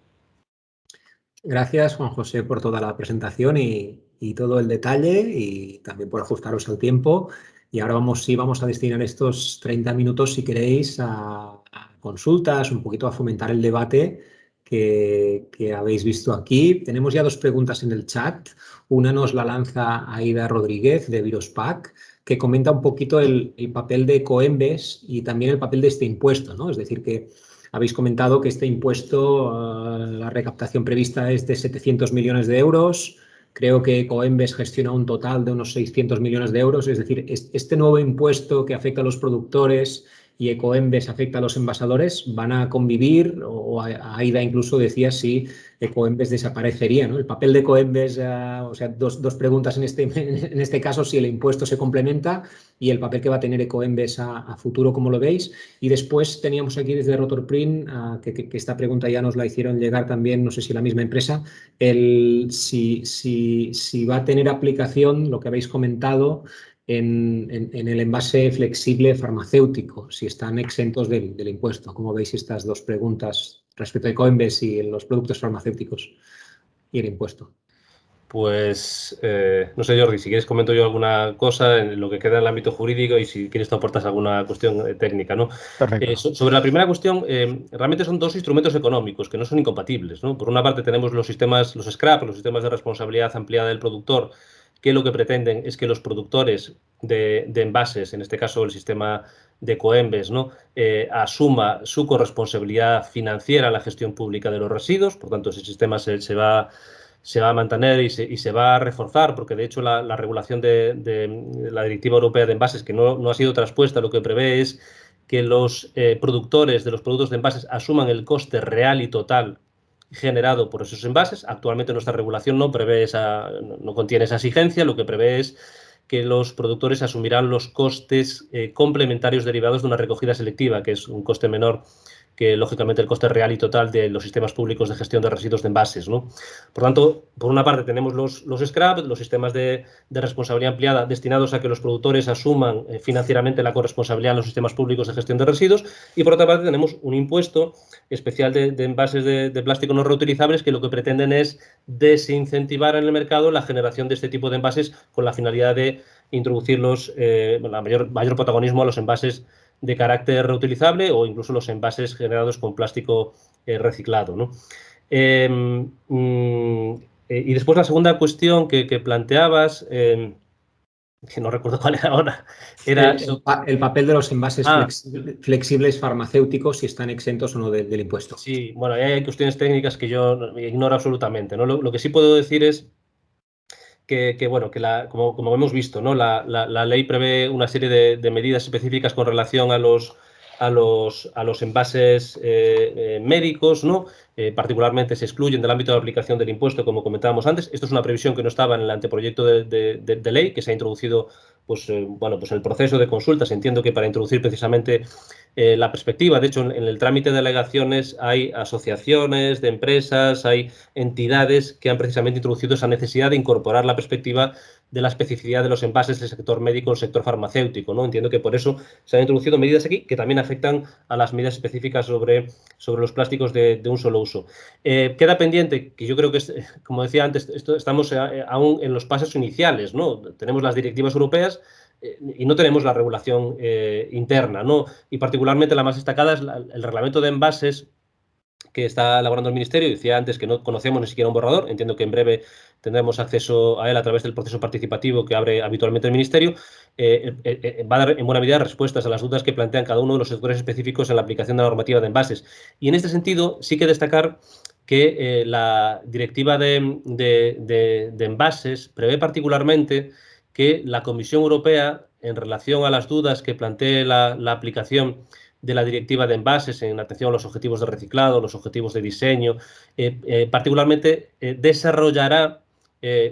Gracias, Juan José, por toda la presentación y, todo el detalle y también por ajustaros al tiempo. Y ahora vamos, sí, vamos a destinar estos 30 minutos, si queréis, a consultas, un poquito a fomentar el debate que, habéis visto aquí. Tenemos ya dos preguntas en el chat. Una nos la lanza Aida Rodríguez de Virospac, que comenta un poquito el, papel de Coembes y también el papel de este impuesto. ¿no? Es decir, que habéis comentado que este impuesto, eh, la recaptación prevista es de 700 millones de euros. Creo que Coembes gestiona un total de unos 600 millones de euros. Es decir, este nuevo impuesto que afecta a los productores y Ecoembes afecta a los envasadores, van a convivir, o Aida incluso decía si Ecoembes desaparecería. ¿no? El papel de Ecoembes, uh, o sea, dos, dos, preguntas en este, en este caso, si el impuesto se complementa y el papel que va a tener Ecoembes a, a futuro, como lo veis. Y después teníamos aquí desde Rotorprint, que, que, que, esta pregunta ya nos la hicieron llegar también, no sé si la misma empresa, el, si, si, si va a tener aplicación, lo que habéis comentado, en, el envase flexible farmacéutico, si están exentos del, impuesto. ¿Cómo veis estas dos preguntas respecto a Coinbase y los productos farmacéuticos y el impuesto? Pues, eh, no sé, Jordi, si quieres comento yo alguna cosa en lo que queda en el ámbito jurídico y si quieres tú aportas alguna cuestión eh, técnica, ¿no? Eh, sobre la primera cuestión, realmente son dos instrumentos económicos que no son incompatibles, ¿no? Por una parte tenemos los sistemas, los SCRAP, los sistemas de responsabilidad ampliada del productor, que lo que pretenden es que los productores de, envases, en este caso el sistema de Coembes, ¿no? asuma su corresponsabilidad financiera en la gestión pública de los residuos, por tanto ese sistema se va se va a mantener y se, va a reforzar, porque de hecho la, regulación de, la Directiva Europea de Envases, que no, ha sido traspuesta, lo que prevé es que los eh, productores de los productos de envases asuman el coste real y total generado por esos envases. Actualmente nuestra regulación no prevé esa, no contiene esa exigencia, lo que prevé es que los productores asumirán los costes eh, complementarios derivados de una recogida selectiva, que es un coste menor que lógicamente el coste real y total de los sistemas públicos de gestión de residuos de envases. ¿no? Por tanto, por una parte tenemos los, los SCRAP, los sistemas de, responsabilidad ampliada destinados a que los productores asuman eh, financieramente la corresponsabilidad en los sistemas públicos de gestión de residuos y por otra parte tenemos un impuesto especial de, envases de, plástico no reutilizables que lo que pretenden es desincentivar en el mercado la generación de este tipo de envases con la finalidad de introducirlos, eh, mayor, mayor protagonismo a los envases de carácter reutilizable o incluso los envases generados con plástico eh, reciclado. Em, mm, eh, y después la segunda cuestión que, planteabas, em, que no recuerdo cuál era ahora, era... El, papel de los envases ah. flexibles farmacéuticos, si están exentos o no del impuesto. Sí, bueno, hay cuestiones técnicas que yo ignoro absolutamente. ¿no? lo que sí puedo decir es que, bueno, que la, como, como, hemos visto, ¿no? La, la, ley prevé una serie de, de, medidas específicas con relación a los, a los, a los envases eh, eh, médicos, ¿no? Eh, particularmente se excluyen del ámbito de aplicación del impuesto, como comentábamos antes. Esto es una previsión que no estaba en el anteproyecto de, de ley, que se ha introducido pues, bueno, pues el proceso de consultas. Entiendo que para introducir precisamente eh, la perspectiva. De hecho, en, el trámite de alegaciones hay asociaciones de empresas, hay entidades que han precisamente introducido esa necesidad de incorporar la perspectiva de la especificidad de los envases del sector médico el sector farmacéutico. ¿no? Entiendo que por eso se han introducido medidas aquí que también afectan a las medidas específicas sobre, sobre los plásticos de, un solo uso. Eh, queda pendiente, que yo creo que, como decía antes, estamos eh, aún en los pasos iniciales. ¿no? Tenemos las directivas europeas, eh, y no tenemos la regulación eh, interna, ¿no? Y particularmente la más destacada es el reglamento de envases que está elaborando el Ministerio. Decía antes que no conocemos ni siquiera un borrador. Entiendo que en breve tendremos acceso a él a través del proceso participativo que abre habitualmente el Ministerio. Eh, va a dar en buena medida respuestas a las dudas que plantean cada uno de los sectores específicos en la aplicación de la normativa de envases. Y en este sentido, sí que destacar que la directiva de, de envases prevé particularmente que la Comisión Europea, en relación a las dudas que plantee la, aplicación de la directiva de envases en atención a los objetivos de reciclado, los objetivos de diseño, eh, eh, particularmente eh, desarrollará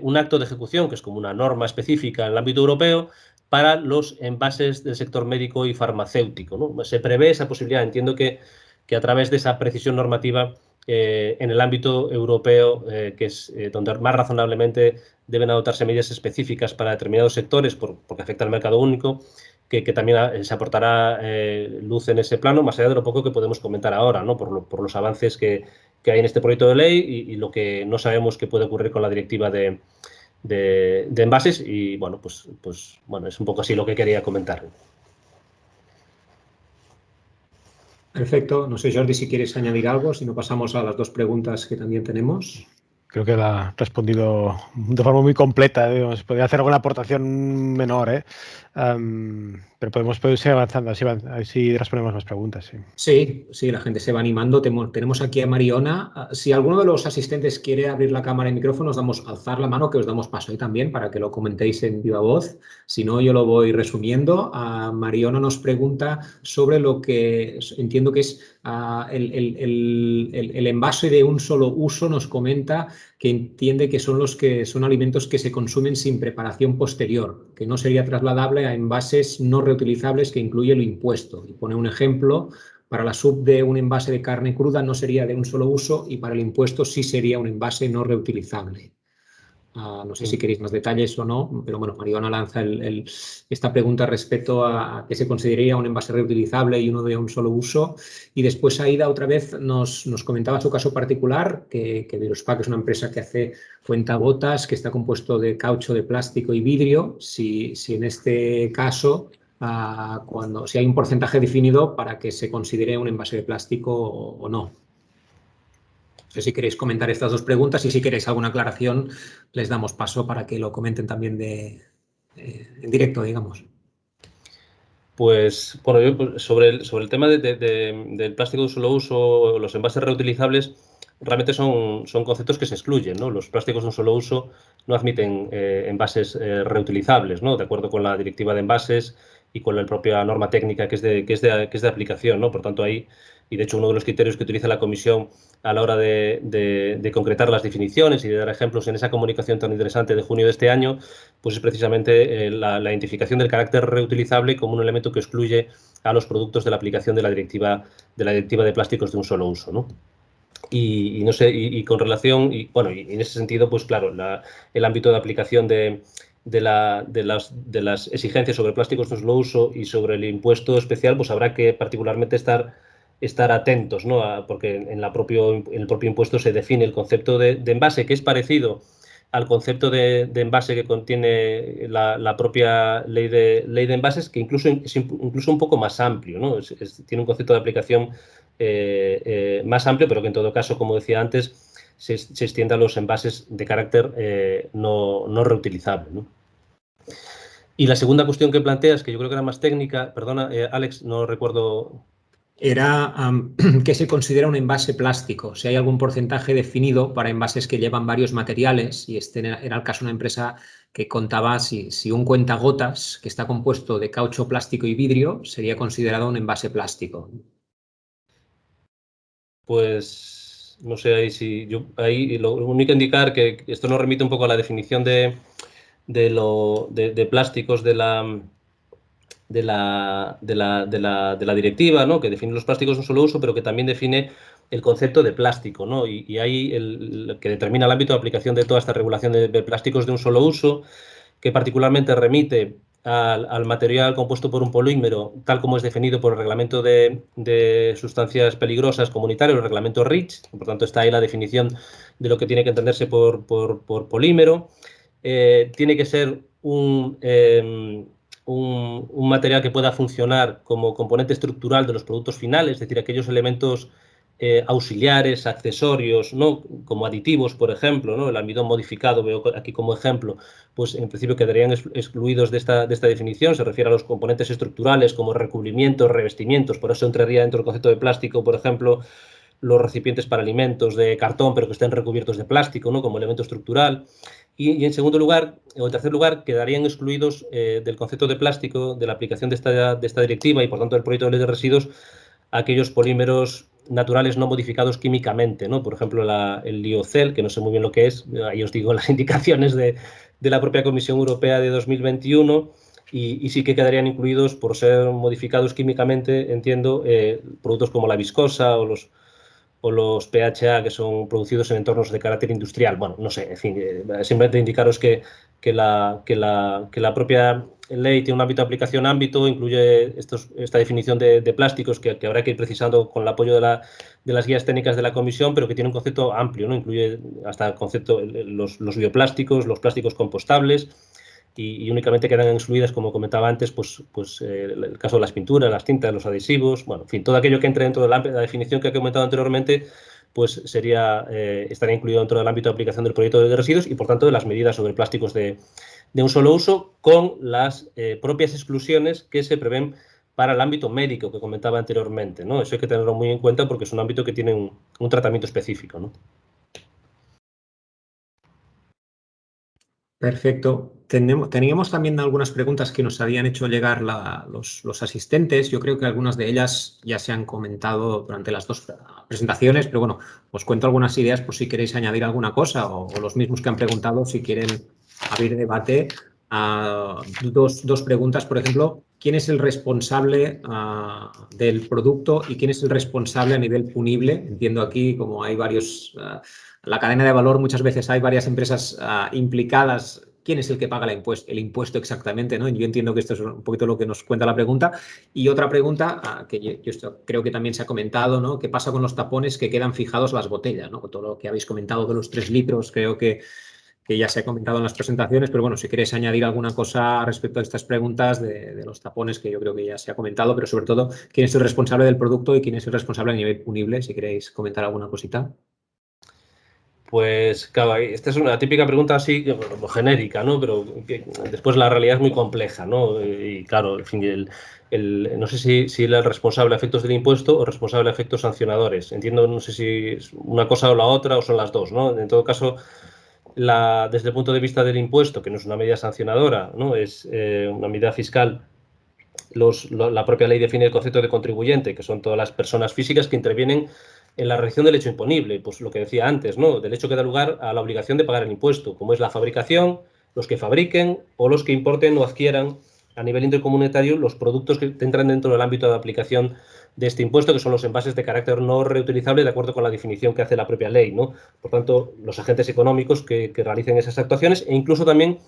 un acto de ejecución, que es como una norma específica en el ámbito europeo, para los envases del sector médico y farmacéutico. Se prevé esa posibilidad. Entiendo que, que a través de esa precisión normativa en el ámbito europeo, que es donde más razonablemente deben adoptarse medidas específicas para determinados sectores porque afecta al mercado único, que, también eh, se aportará eh, luz en ese plano, más allá de lo poco que podemos comentar ahora, ¿no? por, los avances que, hay en este proyecto de ley y, lo que no sabemos que puede ocurrir con la directiva de, envases. Y bueno, pues, pues bueno, es un poco así lo que quería comentar. Perfecto. No sé, Jordi, si quieres añadir algo, si no pasamos a las dos preguntas que también tenemos creo que la ha respondido de forma muy completa. Podría hacer alguna aportación menor, ¿eh? Pero podemos, podemos, seguir avanzando, así, así respondemos más preguntas. Sí. sí. la gente se va animando. Tenemos aquí a Mariona. Ah, si alguno de los asistentes quiere abrir la cámara y micrófono, os damos alzar la mano, que os damos paso ahí también para que lo comentéis en viva voz. Si no, yo lo voy resumiendo. Uh, Mariona nos pregunta sobre lo que entiendo que es ah, el, el, el envase de un solo uso. Nos comenta que entiende que son los que son alimentos que se consumen sin preparación posterior, que no sería trasladable a envases no reutilizables que incluye el impuesto. Y pone un ejemplo, para la sub de un envase de carne cruda no sería de un solo uso y para el impuesto sí sería un envase no reutilizable. No sé si queréis más detalles o no, pero bueno, Mariona lanza esta pregunta respecto a qué se consideraría un envase reutilizable y uno de un solo uso. Y después Aida otra vez nos, comentaba su caso particular, que, que Virospac es una empresa que hace cuentagotas, que está compuesto de caucho, de plástico y vidrio. Si, si en este caso, ah, cuando, si hay un porcentaje definido para que se considere un envase de plástico o no. No sé si queréis comentar estas dos preguntas y si queréis alguna aclaración, les damos paso para que lo comenten también de, en directo, digamos. Pues, bueno, pues, sobre, el, sobre el tema del plástico de solo uso, los envases reutilizables, realmente son, son conceptos que se excluyen, ¿no? Los plásticos de un solo uso no admiten eh, envases eh, reutilizables, ¿no? De acuerdo con la directiva de envases y con la propia norma técnica que es de, que es de, que es de aplicación, ¿no? Por tanto, ahí y de hecho uno de los criterios que utiliza la Comisión a la hora de, concretar las definiciones y de dar ejemplos en esa comunicación tan interesante de junio de este año, pues es precisamente eh, la, identificación del carácter reutilizable como un elemento que excluye a los productos de la aplicación de la directiva de, la directiva de plásticos de un solo uso. ¿no? Y, no sé, y, con relación, y bueno, y en ese sentido, pues claro, el ámbito de aplicación de, de, la, de, las, de las exigencias sobre plásticos de un solo uso y sobre el impuesto especial, pues habrá que particularmente estar estar atentos, ¿no? porque en, la propio, en el propio impuesto se define el concepto de, envase, que es parecido al concepto de, envase que contiene la, propia ley de, ley de envases, que incluso es incluso un poco más amplio, ¿no? tiene un concepto de aplicación eh, eh, más amplio, pero que en todo caso, como decía antes, se, extiende a los envases de carácter eh, no, no, reutilizable. Y la segunda cuestión que planteas, que yo creo que era más técnica, perdona, Alex, no recuerdo era que se considera un envase plástico. Si hay algún porcentaje definido para envases que llevan varios materiales, y este era el caso de una empresa que contaba si, si un cuentagotas que está compuesto de caucho, plástico y vidrio sería considerado un envase plástico. Pues no sé ahí si yo ahí lo único indicar que esto nos remite un poco a la definición de, de, lo, de plásticos de la de la, de la, de la, de la directiva, ¿no? que define los plásticos de un solo uso, pero que también define el concepto de plástico, ¿no? Y, y ahí el, que determina el ámbito de aplicación de toda esta regulación de, plásticos de un solo uso, que particularmente remite al, al, material compuesto por un polímero, tal como es definido por el reglamento de, de, sustancias peligrosas comunitario, el reglamento REACH, por tanto está ahí la definición de lo que tiene que entenderse por, por, por polímero. Eh, tiene que ser un, eh, un, material que pueda funcionar como componente estructural de los productos finales, es decir, aquellos elementos eh, auxiliares, accesorios, ¿no? como aditivos, por ejemplo, ¿no? el almidón modificado, veo aquí como ejemplo, pues en principio quedarían excluidos de esta, de esta definición, se refiere a los componentes estructurales como recubrimientos, revestimientos, por eso entraría dentro del concepto de plástico, por ejemplo, los recipientes para alimentos de cartón, pero que estén recubiertos de plástico, ¿no? como elemento estructural. Y, en segundo lugar, o en tercer lugar, quedarían excluidos eh, del concepto de plástico, de la aplicación de esta, de esta directiva y por tanto del proyecto de ley de residuos, aquellos polímeros naturales no modificados químicamente, ¿no? Por ejemplo, el liocel, que no sé muy bien lo que es, ahí os digo las indicaciones de, de la propia Comisión Europea de 2021, y, y, sí que quedarían incluidos por ser modificados químicamente, entiendo, eh, productos como la viscosa o los, o los PHA que son producidos en entornos de carácter industrial. Bueno, no sé, en fin, eh, simplemente indicaros que, que, la, que, la, que la propia ley tiene un ámbito de aplicación ámbito, incluye estos, esta definición de, plásticos que, habrá que ir precisando con el apoyo de, la, de, las guías técnicas de la comisión, pero que tiene un concepto amplio, ¿no? Incluye hasta el concepto, los, los bioplásticos, los plásticos compostables, y, únicamente quedan excluidas, como comentaba antes, pues, pues eh, el caso de las pinturas, las tintas, los adhesivos, bueno, en fin, todo aquello que entre dentro de la, definición que he comentado anteriormente, pues sería, eh, estaría incluido dentro del ámbito de aplicación del proyecto de residuos y, por tanto, de las medidas sobre plásticos de, de un solo uso, con las eh, propias exclusiones que se prevén para el ámbito médico que comentaba anteriormente. ¿no? Eso hay que tenerlo muy en cuenta porque es un ámbito que tiene un, un tratamiento específico. ¿no? Perfecto. teníamos también algunas preguntas que nos habían hecho llegar los, asistentes. Yo creo que algunas de ellas ya se han comentado durante las dos presentaciones, pero bueno, os cuento algunas ideas por si queréis añadir alguna cosa o, los mismos que han preguntado si quieren abrir debate dos, dos, preguntas, por ejemplo, ¿quién es el responsable del producto y quién es el responsable a nivel punible? Entiendo aquí como hay varios, la cadena de valor muchas veces hay varias empresas implicadas quién es el que paga el impuesto, el impuesto exactamente, ¿no? Yo entiendo que esto es un poquito lo que nos cuenta la pregunta. Y otra pregunta, ah, que yo, creo que también se ha comentado, ¿no? ¿Qué pasa con los tapones que quedan fijados las botellas, ¿no? Todo lo que habéis comentado de los tres litros, creo que, que ya se ha comentado en las presentaciones, pero bueno, si queréis añadir alguna cosa respecto a estas preguntas de, los tapones, que yo creo que ya se ha comentado, pero sobre todo, quién es el responsable del producto y quién es el responsable a nivel punible, si queréis comentar alguna cosita. Pues claro, esta es una típica pregunta así como genérica, ¿no? Pero después la realidad es muy compleja, ¿no? Y claro, en fin, el, no sé si, si el responsable de efectos del impuesto o responsable de efectos sancionadores. Entiendo, no sé si es una cosa o la otra o son las dos, ¿no? En todo caso, la, desde el punto de vista del impuesto, que no es una medida sancionadora, ¿no? Es eh, una medida fiscal la propia ley define el concepto de contribuyente, que son todas las personas físicas que intervienen en la reacción del hecho imponible, pues lo que decía antes, ¿no? Del hecho que da lugar a la obligación de pagar el impuesto, como es la fabricación, los que fabriquen o los que importen o adquieran a nivel intercomunitario los productos que entran dentro del ámbito de aplicación de este impuesto, que son los envases de carácter no reutilizable, de acuerdo con la definición que hace la propia ley, ¿no? Por tanto, los agentes económicos que, realicen esas actuaciones e incluso también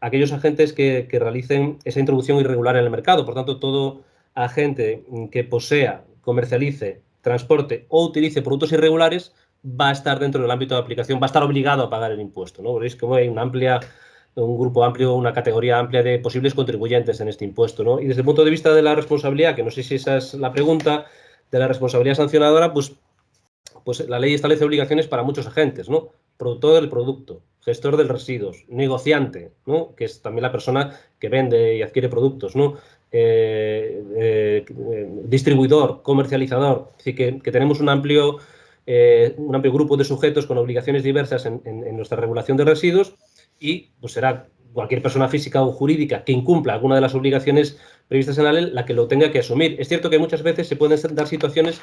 aquellos agentes que, que realicen esa introducción irregular en el mercado. Por tanto, todo agente que posea, comercialice transporte o utilice productos irregulares, va a estar dentro del ámbito de aplicación, va a estar obligado a pagar el impuesto. ¿no? Veréis que hay una amplia, un grupo amplio, una categoría amplia de posibles contribuyentes en este impuesto. ¿no? Y desde el punto de vista de la responsabilidad, que no sé si esa es la pregunta, de la responsabilidad sancionadora, pues, pues la ley establece obligaciones para muchos agentes, ¿no? Productor del producto, gestor de residuos, negociante, ¿no? que es también la persona que vende y adquiere productos, ¿no? Eh, eh, distribuidor, comercializador, así que, tenemos un amplio, eh, un amplio grupo de sujetos con obligaciones diversas en, nuestra regulación de residuos y pues será cualquier persona física o jurídica que incumpla alguna de las obligaciones previstas en la ley la que lo tenga que asumir. Es cierto que muchas veces se pueden dar situaciones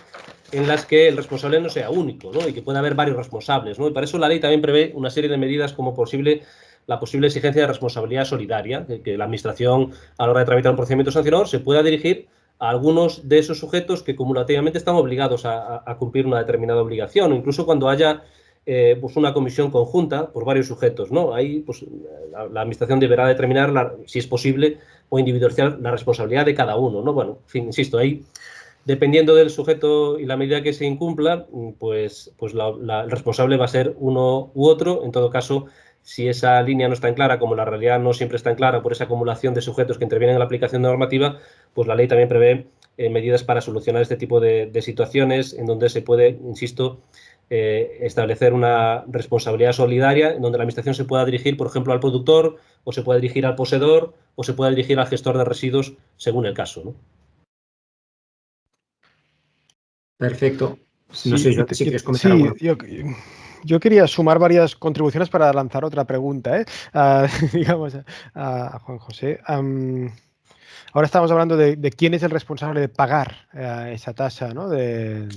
en las que el responsable no sea único ¿no? y que pueda haber varios responsables. Y para eso la ley también prevé una serie de medidas como posible la posible exigencia de responsabilidad solidaria, que, la Administración a la hora de tramitar un procedimiento sancionador se pueda dirigir a algunos de esos sujetos que cumulativamente están obligados a, cumplir una determinada obligación, o incluso cuando haya eh, pues una comisión conjunta por varios sujetos. ¿no? Ahí pues, la, Administración deberá determinar, si es posible, o individualizar la responsabilidad de cada uno. ¿no? Bueno, en fin, insisto, ahí dependiendo del sujeto y la medida que se incumpla, pues, pues el responsable va a ser uno u otro. En todo caso, si esa línea no está en clara, como la realidad no siempre está clara por esa acumulación de sujetos que intervienen en la aplicación normativa, pues la ley también prevé eh, medidas para solucionar este tipo de, situaciones en donde se puede, insisto, eh, establecer una responsabilidad solidaria en donde la Administración se pueda dirigir, por ejemplo, al productor, o se pueda dirigir al poseedor, o se pueda dirigir al gestor de residuos, según el caso. Perfecto. No sé si quieres comentar yo quería sumar varias contribuciones para lanzar otra pregunta, ¿eh? digamos, a, Juan José. ahora estamos hablando de, quién es el responsable de pagar eh, esa tasa ¿no? de,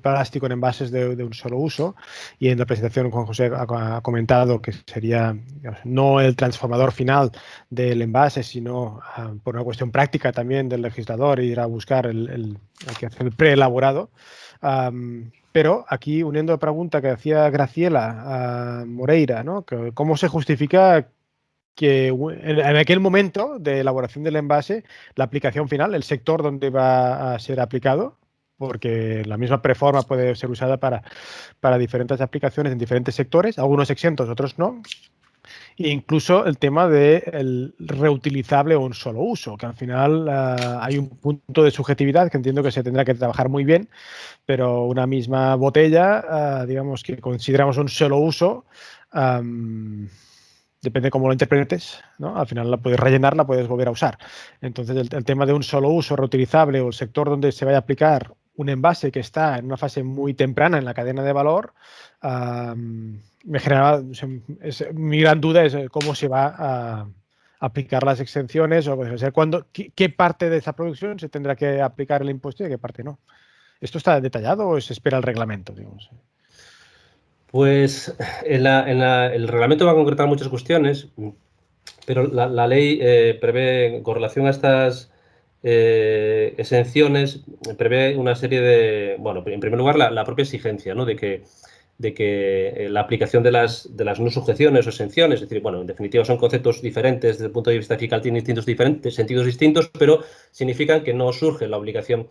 plástico en envases de, un solo uso. Y en la presentación Juan José ha, comentado que sería no el transformador final del envase, sino ah, por una cuestión práctica también del legislador ir a buscar el, el, el preelaborado. Pero aquí, uniendo la pregunta que hacía Graciela a Moreira, ¿no? ¿cómo se justifica que en aquel momento de elaboración del envase, la aplicación final, el sector donde va a ser aplicado, porque la misma preforma puede ser usada para, para diferentes aplicaciones en diferentes sectores, algunos exentos, otros no, incluso el tema del reutilizable o un solo uso, que al final eh, hay un punto de subjetividad que entiendo que se tendrá que trabajar muy bien, pero una misma botella, eh, digamos que consideramos un solo uso, depende cómo lo interpretes, ¿no? al final la puedes rellenar, la puedes volver a usar. Entonces el, tema de un solo uso reutilizable o el sector donde se vaya a aplicar un envase que está en una fase muy temprana en la cadena de valor, me generaba, mi gran duda es eh, cómo se va a aplicar las exenciones o, sea, cuándo, qué, parte de esa producción se tendrá que aplicar el impuesto y qué parte no. ¿Esto está detallado o se espera el reglamento? Pues el reglamento va a concretar muchas cuestiones. pero la, ley eh, prevé, con relación a estas eh, exenciones, prevé una serie de, bueno, en primer lugar, la, propia exigencia, ¿no? De que, de que eh, la aplicación de las, de las no sujeciones o exenciones, es decir, bueno, en definitiva son conceptos diferentes desde el punto de vista fiscal, tienen distintos diferentes, sentidos distintos, pero significan que no surge la obligación,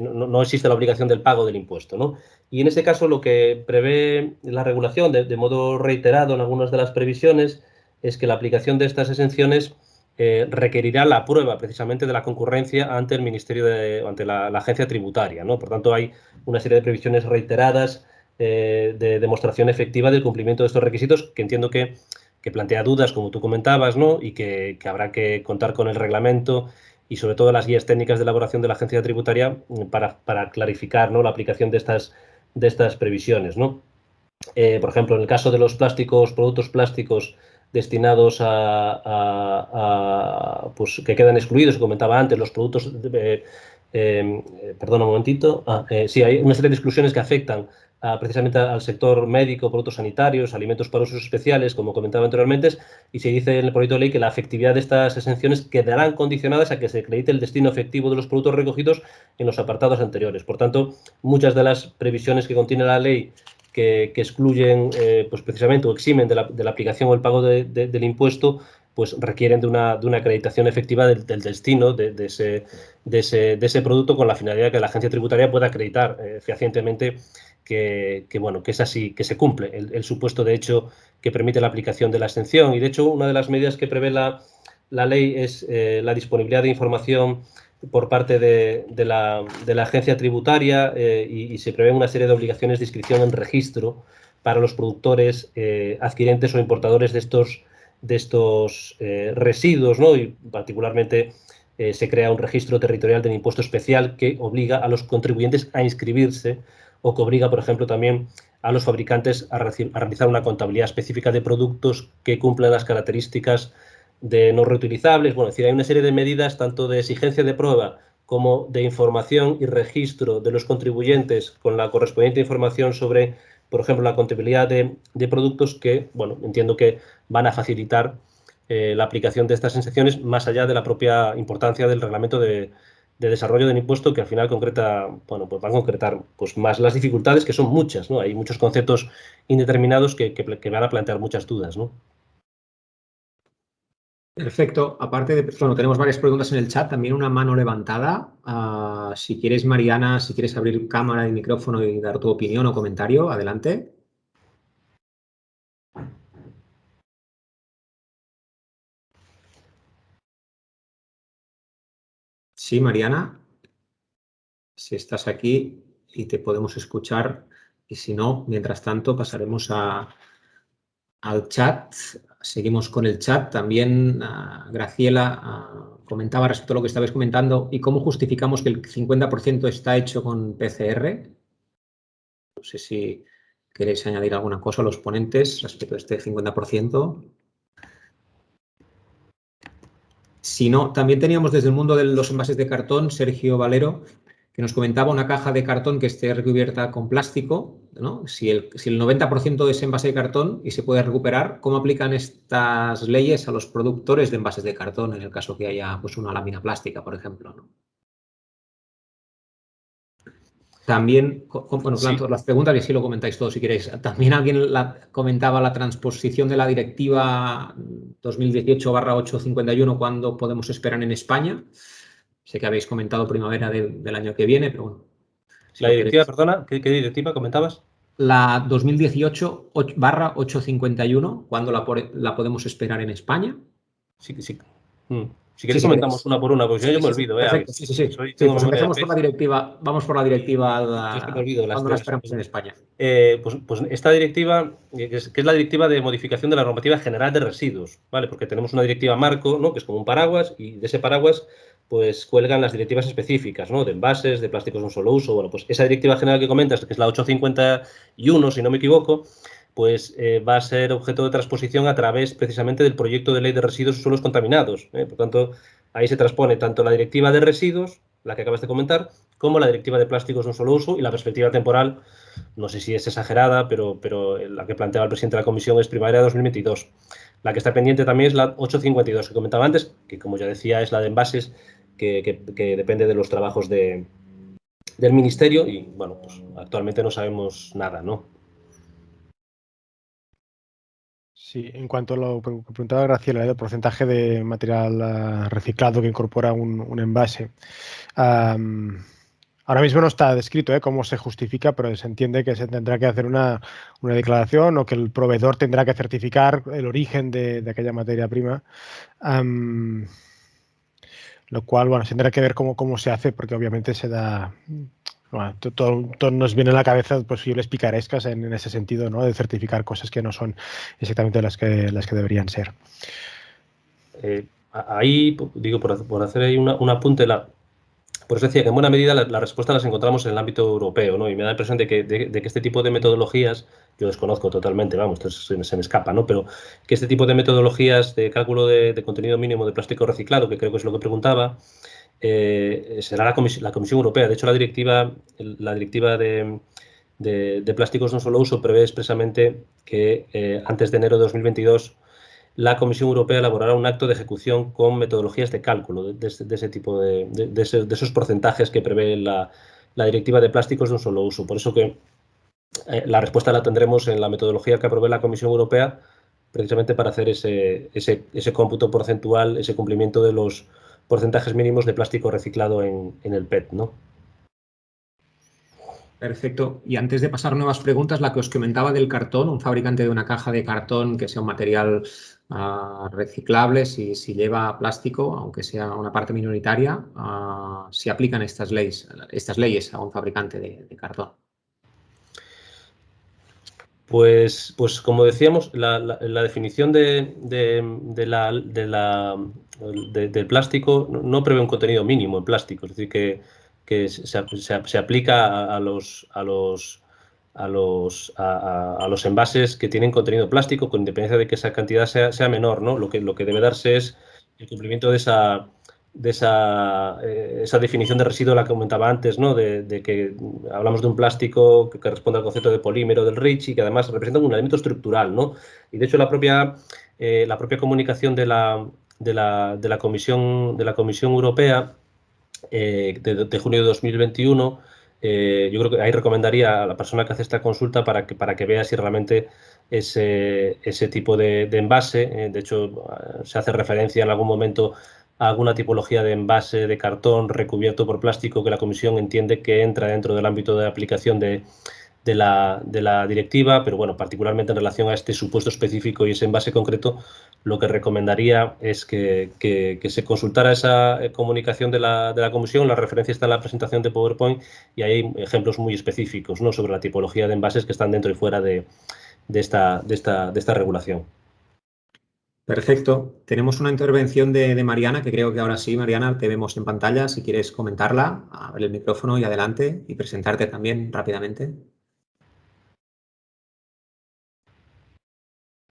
no, existe la obligación del pago del impuesto, ¿no? Y en este caso lo que prevé la regulación de modo reiterado en algunas de las previsiones es que la aplicación de estas exenciones eh, requerirá la prueba precisamente de la concurrencia ante el Ministerio de, ante la, agencia tributaria. ¿no? Por tanto, hay una serie de previsiones reiteradas eh, de demostración efectiva del cumplimiento de estos requisitos que entiendo que, plantea dudas, como tú comentabas, ¿no? y que, habrá que contar con el reglamento y sobre todo las guías técnicas de elaboración de la agencia tributaria mm, para, clarificar ¿no? la aplicación de estas, de estas previsiones. ¿no? Eh, por ejemplo, en el caso de los plásticos, productos plásticos destinados a, pues, que quedan excluidos, comentaba antes, los productos, eh, eh, perdón un momentito, ah, eh, sí, hay una serie de exclusiones que afectan precisamente al sector médico, productos sanitarios, alimentos para usos especiales, como comentaba anteriormente, y se dice en el proyecto de ley que la efectividad de estas exenciones quedarán condicionadas a que se acredite el destino efectivo de los productos recogidos en los apartados anteriores. Por tanto, muchas de las previsiones que contiene la ley que, excluyen eh, pues precisamente o eximen de la, de aplicación o el pago del impuesto, pues requieren de una, de una acreditación efectiva del, destino de, ese, de, ese, de, ese, producto con la finalidad de que la agencia tributaria pueda acreditar eh, fehacientemente que, que, bueno, que es así, que se cumple el, supuesto de hecho que permite la aplicación de la exención. Y de hecho, una de las medidas que prevé la, la ley es eh, la disponibilidad de información por parte de, la, agencia tributaria eh, y, se prevén una serie de obligaciones de inscripción en registro para los productores eh, adquirentes o importadores de estos, de estos eh, residuos, ¿no? y particularmente se crea un registro territorial del impuesto especial que obliga a los contribuyentes a inscribirse o que obliga, por ejemplo, también a los fabricantes a, a realizar una contabilidad específica de productos que cumplan las características de no reutilizables, bueno, es decir, hay una serie de medidas tanto de exigencia de prueba como de información y registro de los contribuyentes con la correspondiente información sobre, por ejemplo, la contabilidad de, productos que, bueno, entiendo que van a facilitar eh, la aplicación de estas exenciones más allá de la propia importancia del reglamento de, desarrollo del impuesto que al final concreta, bueno, pues van a concretar pues más las dificultades que son muchas, ¿no? Hay muchos conceptos indeterminados que, que van a plantear muchas dudas, ¿no? Perfecto. Aparte de, bueno, tenemos varias preguntas en el chat, también una mano levantada. Ah, si quieres, Mariana, si quieres abrir cámara y micrófono y dar tu opinión o comentario, adelante. Sí, Mariana. Si estás aquí y te podemos escuchar y si no, mientras tanto pasaremos al chat seguimos con el chat. También ah, Graciela ah, comentaba respecto a lo que estabais comentando y cómo justificamos que el 50% está hecho con PCR. No sé si queréis añadir alguna cosa a los ponentes respecto a este 50%. Si no, también teníamos desde el mundo de los envases de cartón, Sergio Valero, que nos comentaba una caja de cartón que esté recubierta con plástico, ¿no? si, el, si el 90% es envase de cartón y se puede recuperar, ¿cómo aplican estas leyes a los productores de envases de cartón en el caso que haya pues, una lámina plástica, por ejemplo? También, bueno, las preguntas y si lo comentáis todos si queréis. También alguien la, comentaba la transposición de la directiva 2018-851, ¿cuándo podemos esperar en España? Sé que habéis comentado primavera del año que viene, pero bueno. la directiva, perdona, ¿qué, directiva comentabas? La 2018-851, ¿cuándo la, la, podemos esperar en España? Sí, sí. Mm. Si queréis comentamos una por una, porque yo, me olvido. ¿eh? Sí, sí, sí. pues empezamos por la directiva. Vamos por la directiva. La, ¿Cuándo la esperamos en España? Eh, pues, pues, esta directiva, eh, que es, que es, la directiva de modificación de la normativa general de residuos, ¿vale? Porque tenemos una directiva marco, ¿no? Que es como un paraguas, y de ese paraguas pues cuelgan las directivas específicas, ¿no? De envases, de plásticos de un solo uso. Bueno, pues esa directiva general que comentas, que es la 851, si no me equivoco, pues eh, va a ser objeto de transposición a través precisamente del proyecto de ley de residuos y suelos contaminados. ¿eh? Por tanto, ahí se transpone tanto la directiva de residuos, la que acabas de comentar, como la directiva de plásticos de un solo uso y la perspectiva temporal, no sé si es exagerada, pero, pero la que planteaba el presidente de la comisión es primavera de 2022. La que está pendiente también es la 852 que comentaba antes, que como ya decía es la de envases que, depende de los trabajos de, del ministerio y bueno, pues actualmente no sabemos nada, ¿no? Sí, en cuanto a lo que preguntaba Graciela, el porcentaje de material ah, reciclado que incorpora un, envase. ahora mismo no está descrito ¿eh? cómo se justifica, pero se entiende que se tendrá que hacer una, declaración o que el proveedor tendrá que certificar el origen de, aquella materia prima. lo cual, bueno, se tendrá que ver cómo, cómo se hace, porque obviamente se da todo, nos viene a la cabeza posibles picarescas en, ese sentido, ¿no? De certificar cosas que no son exactamente las que, las que deberían ser. Eh, ahí, digo, por, hacer ahí un apunte, la, por eso decía que en buena medida la, respuesta las encontramos en el ámbito europeo, ¿no? Y me da la impresión de que, de, que este tipo de metodologías, yo desconozco totalmente, vamos, esto se, me escapa, ¿no? Pero que este tipo de metodologías de cálculo de, de contenido mínimo de plástico reciclado, que creo que es lo que preguntaba, eh, será la, la, Comisión Europea. De hecho, la directiva, la directiva de, plásticos no solo uso prevé expresamente que eh, antes de enero de 2022 la Comisión Europea elaborará un acto de ejecución con metodologías de cálculo de, ese tipo de, esos porcentajes que prevé la, directiva de plásticos de un solo uso. Por eso que eh, la respuesta la tendremos en la metodología que aprobé la Comisión Europea precisamente para hacer ese, ese cómputo porcentual, ese cumplimiento de los porcentajes mínimos de plástico reciclado en, el PET, ¿no? Perfecto. Y antes de pasar nuevas preguntas, la que os comentaba del cartón, un fabricante de una caja de cartón que sea un material ah, reciclable, si, lleva plástico, aunque sea una parte minoritaria, uh, si aplican estas leyes, estas leyes a un fabricante de cartón. Pues, pues como decíamos, la, definición de, la, del plástico no prevé un contenido mínimo en plástico, es decir, que, se, aplica a, los, a, los, a, los, a, los envases que tienen contenido plástico, con independencia de que esa cantidad sea, sea menor. ¿no? Lo, que, lo que debe darse es el cumplimiento de esa, de esa, eh, esa, definición de residuo la que comentaba antes, ¿no? de, que hablamos de un plástico que, responde al concepto de polímero del REACH y que además representa un elemento estructural. ¿no? Y de hecho la propia, eh, la propia comunicación de la, de la, de la, Comisión, de la Comisión Europea eh, de, junio de 2021, yo creo que ahí recomendaría a la persona que hace esta consulta para que, para que vea si realmente ese, ese tipo de, de envase, de hecho se hace referencia en algún momento alguna tipología de envase de cartón recubierto por plástico que la Comisión entiende que entra dentro del ámbito de aplicación de, la, directiva, pero bueno, particularmente en relación a este supuesto específico y ese envase concreto, lo que recomendaría es que, se consultara esa eh, comunicación de la, de la, Comisión, la referencia está en la presentación de PowerPoint y hay ejemplos muy específicos ¿no? sobre la tipología de envases que están dentro y fuera de, esta, de esta regulación. Perfecto. Tenemos una intervención de, Mariana, que creo que ahora sí, Mariana, te vemos en pantalla. Si quieres comentarla, abre el micrófono y adelante y presentarte también rápidamente.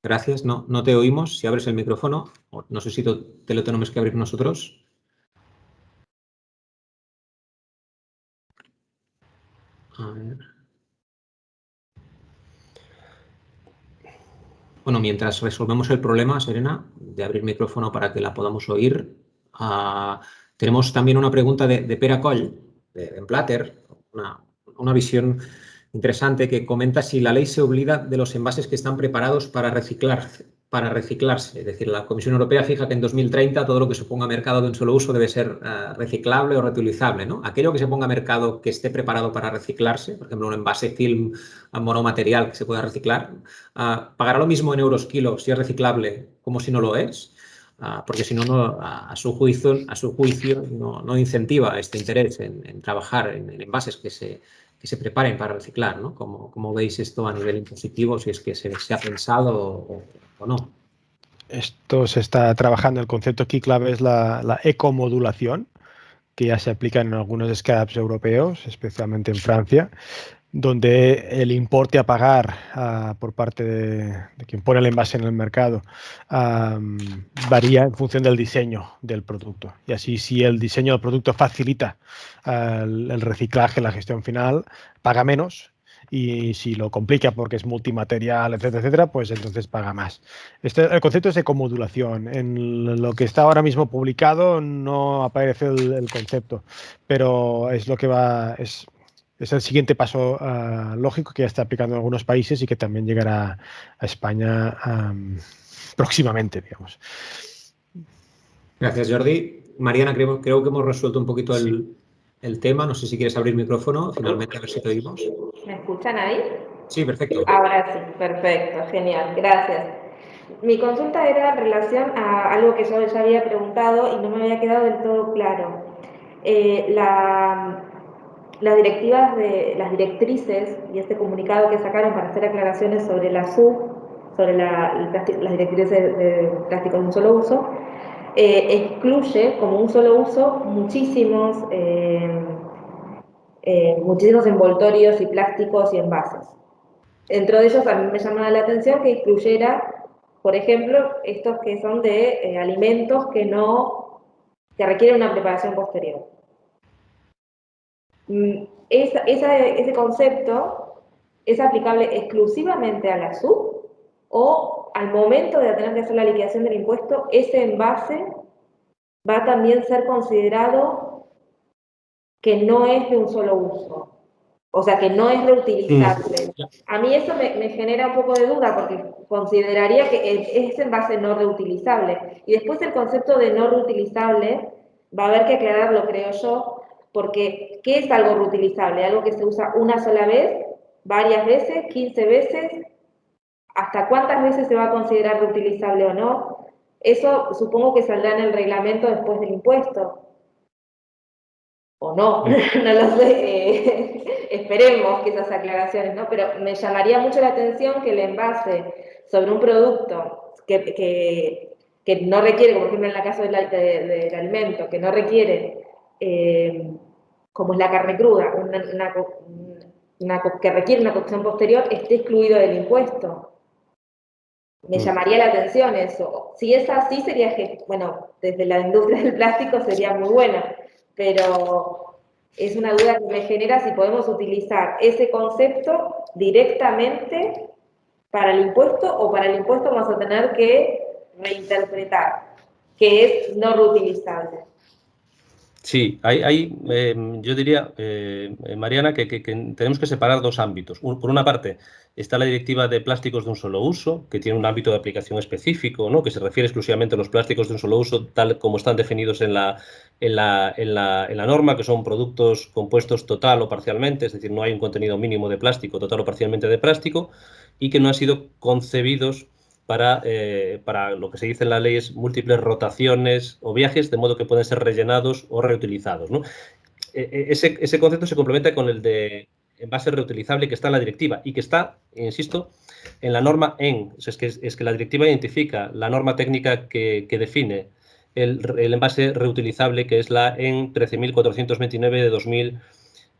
Gracias. No, no te oímos. Si abres el micrófono, no sé si te lo tenemos que abrir nosotros. A ver. Bueno, mientras resolvemos el problema, Serena, de abrir micrófono para que la podamos oír, ah, tenemos también una pregunta de, de Pera Coll, de, Platter, una, una visión interesante que comenta si la ley se obliga de los envases que están preparados para reciclar, para reciclarse. Es decir, la Comisión Europea fija que en 2030 todo lo que se ponga a mercado de un solo uso debe ser eh, reciclable o reutilizable. ¿no? Aquello que se ponga a mercado que esté preparado para reciclarse, por ejemplo, un envase film monomaterial que se pueda reciclar, eh, pagará lo mismo en euros kilo si es reciclable como si no lo es. Eh, porque si no, a, su juicio, a su juicio no, incentiva este interés en, trabajar en envases que se, que se preparen para reciclar, ¿no? ¿Cómo, veis esto a nivel impositivo, si es que se, ha pensado o, no? Esto se está trabajando, el concepto aquí clave es la, la ecomodulación, que ya se aplica en algunos SCAPs europeos, especialmente en Francia, donde el importe a pagar por parte de, quien pone el envase en el mercado varía en función del diseño del producto. Y así, si el diseño del producto facilita ah, el, reciclaje, la gestión final, paga menos. Y si lo complica porque es multimaterial, etcétera, etcétera, pues entonces paga más. Este, el concepto es ecomodulación. En lo que está ahora mismo publicado no aparece el, concepto, pero es lo que va, es, es el siguiente paso ah, lógico que ya está aplicando en algunos países y que también llegará a España próximamente, digamos. Gracias, Jordi. Mariana, creo, creo que hemos resuelto un poquito el, el tema. No sé si quieres abrir micrófono, finalmente, a ver si te oímos. ¿Me escuchan ahí? Sí, perfecto. Ahora sí, perfecto, genial, gracias. Mi consulta era en relación a algo que yo ya había preguntado y no me había quedado del todo claro. Eh, la, las directivas de las directrices y este comunicado que sacaron para hacer aclaraciones sobre la SUB, sobre la, las directrices de, de plásticos de un solo uso, eh, excluye como un solo uso muchísimos, eh, eh, muchísimos envoltorios y plásticos y envases. Dentro de ellos a mí me llamaba la atención que incluyera, por ejemplo, estos que son de alimentos que no requieren una preparación posterior. Mm, ese concepto es aplicable exclusivamente a la o al momento de tener que hacer la liquidación del impuesto, ese envase va a también ser considerado que no es de un solo uso, o sea, que no es reutilizable. A mí eso me, genera un poco de duda porque consideraría que es envase no reutilizable. Y después el concepto de no reutilizable va a haber que aclararlo, creo yo, porque ¿qué es algo reutilizable? Algo que se usa una sola vez, varias veces, 15 veces, hasta cuántas veces se va a considerar reutilizable o no, eso supongo que saldrá en el reglamento después del impuesto. O no, no lo sé, eh, esperemos que esas aclaraciones, ¿no? Pero me llamaría mucho la atención que el envase sobre un producto que, no requiere, por ejemplo en el caso del, alimento, que no requiere, eh, como es la carne cruda, que requiere una cocción posterior, esté excluido del impuesto. Me mm. llamaría la atención eso. Si es así, sería que, bueno, desde la industria del plástico sería muy buena, pero es una duda que me genera si podemos utilizar ese concepto directamente para el impuesto o para el impuesto vamos a tener que reinterpretar, que es no reutilizable. Sí, hay, em, yo diría, eh, Mariana, que, tenemos que separar dos ámbitos. por una parte, está la directiva de plásticos de un solo uso, que tiene un ámbito de aplicación específico, ¿no? que se refiere exclusivamente a los plásticos de un solo uso, tal como están definidos en la, en la, en la, en la norma, que son productos compuestos total o parcialmente, es decir, no hay un contenido mínimo de plástico, total o parcialmente de plástico, y que no han sido concebidos para, eh, para lo que se dice en la ley es múltiples rotaciones o viajes, de modo que pueden ser rellenados o reutilizados. E, e, ese, ese, concepto se complementa con el de envase reutilizable que está en la directiva y que está, insisto, en la norma EN. es, que, es que la directiva identifica la norma técnica que, define el, envase reutilizable, que es la EN 13.429 de 2000,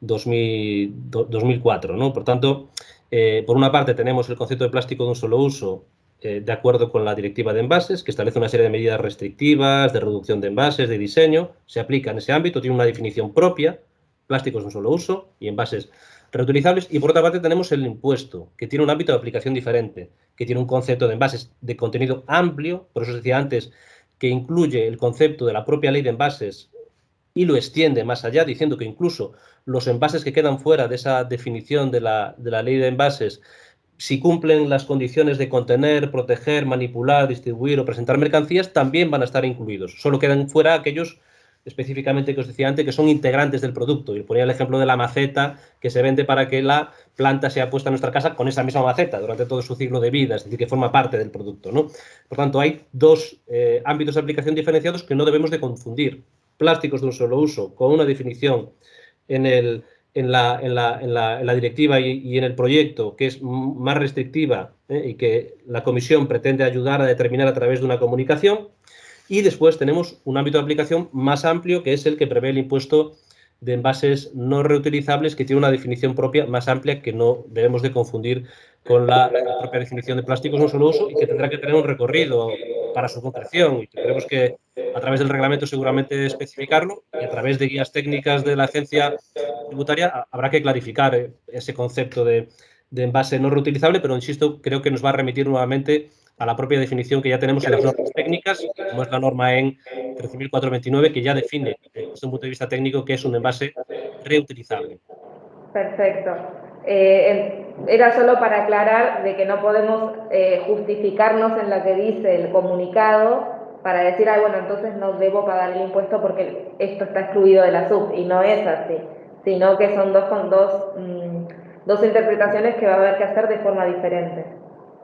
2004. ¿no? Por tanto, eh, por una parte tenemos el concepto de plástico de un solo uso eh, de acuerdo con la directiva de envases, que establece una serie de medidas restrictivas, de reducción de envases, de diseño, se aplica en ese ámbito, tiene una definición propia, plásticos de un solo uso y envases reutilizables. Y por otra parte tenemos el impuesto, que tiene un ámbito de aplicación diferente, que tiene un concepto de envases de contenido amplio, por eso decía antes que incluye el concepto de la propia ley de envases y lo extiende más allá, diciendo que incluso los envases que quedan fuera de esa definición de la, de la ley de envases si cumplen las condiciones de contener, proteger, manipular, distribuir o presentar mercancías, también van a estar incluidos. Solo quedan fuera aquellos específicamente que os decía antes, que son integrantes del producto. Y ponía el ejemplo de la maceta que se vende para que la planta sea puesta en nuestra casa con esa misma maceta durante todo su ciclo de vida, es decir, que forma parte del producto. ¿no? Por tanto, hay dos eh, ámbitos de aplicación diferenciados que no debemos de confundir. Plásticos de un solo uso, con una definición en el, en la, en la, en la, directiva y, en el proyecto que es más restrictiva ¿eh? y que la comisión pretende ayudar a determinar a través de una comunicación. Y después tenemos un ámbito de aplicación más amplio que es el que prevé el impuesto de envases no reutilizables que tiene una definición propia más amplia que no debemos de confundir con la, propia definición de plásticos no solo uso y que tendrá que tener un recorrido para su concreción y tendremos que a través del reglamento seguramente especificarlo y a través de guías técnicas de la agencia tributaria habrá que clarificar eh, ese concepto de, de envase no reutilizable, pero insisto, creo que nos va a remitir nuevamente a la propia definición que ya tenemos en las normas técnicas, como es la norma en 13.429, que ya define, desde un punto de vista técnico, que es un envase reutilizable. Perfecto. Eh, era solo para aclarar de que no podemos eh, justificarnos en lo que dice el comunicado para decir, ah, bueno, entonces no debo pagar el impuesto porque esto está excluido de la SUB, y no es así, sino que son dos, con dos, mm, dos interpretaciones que va a haber que hacer de forma diferente.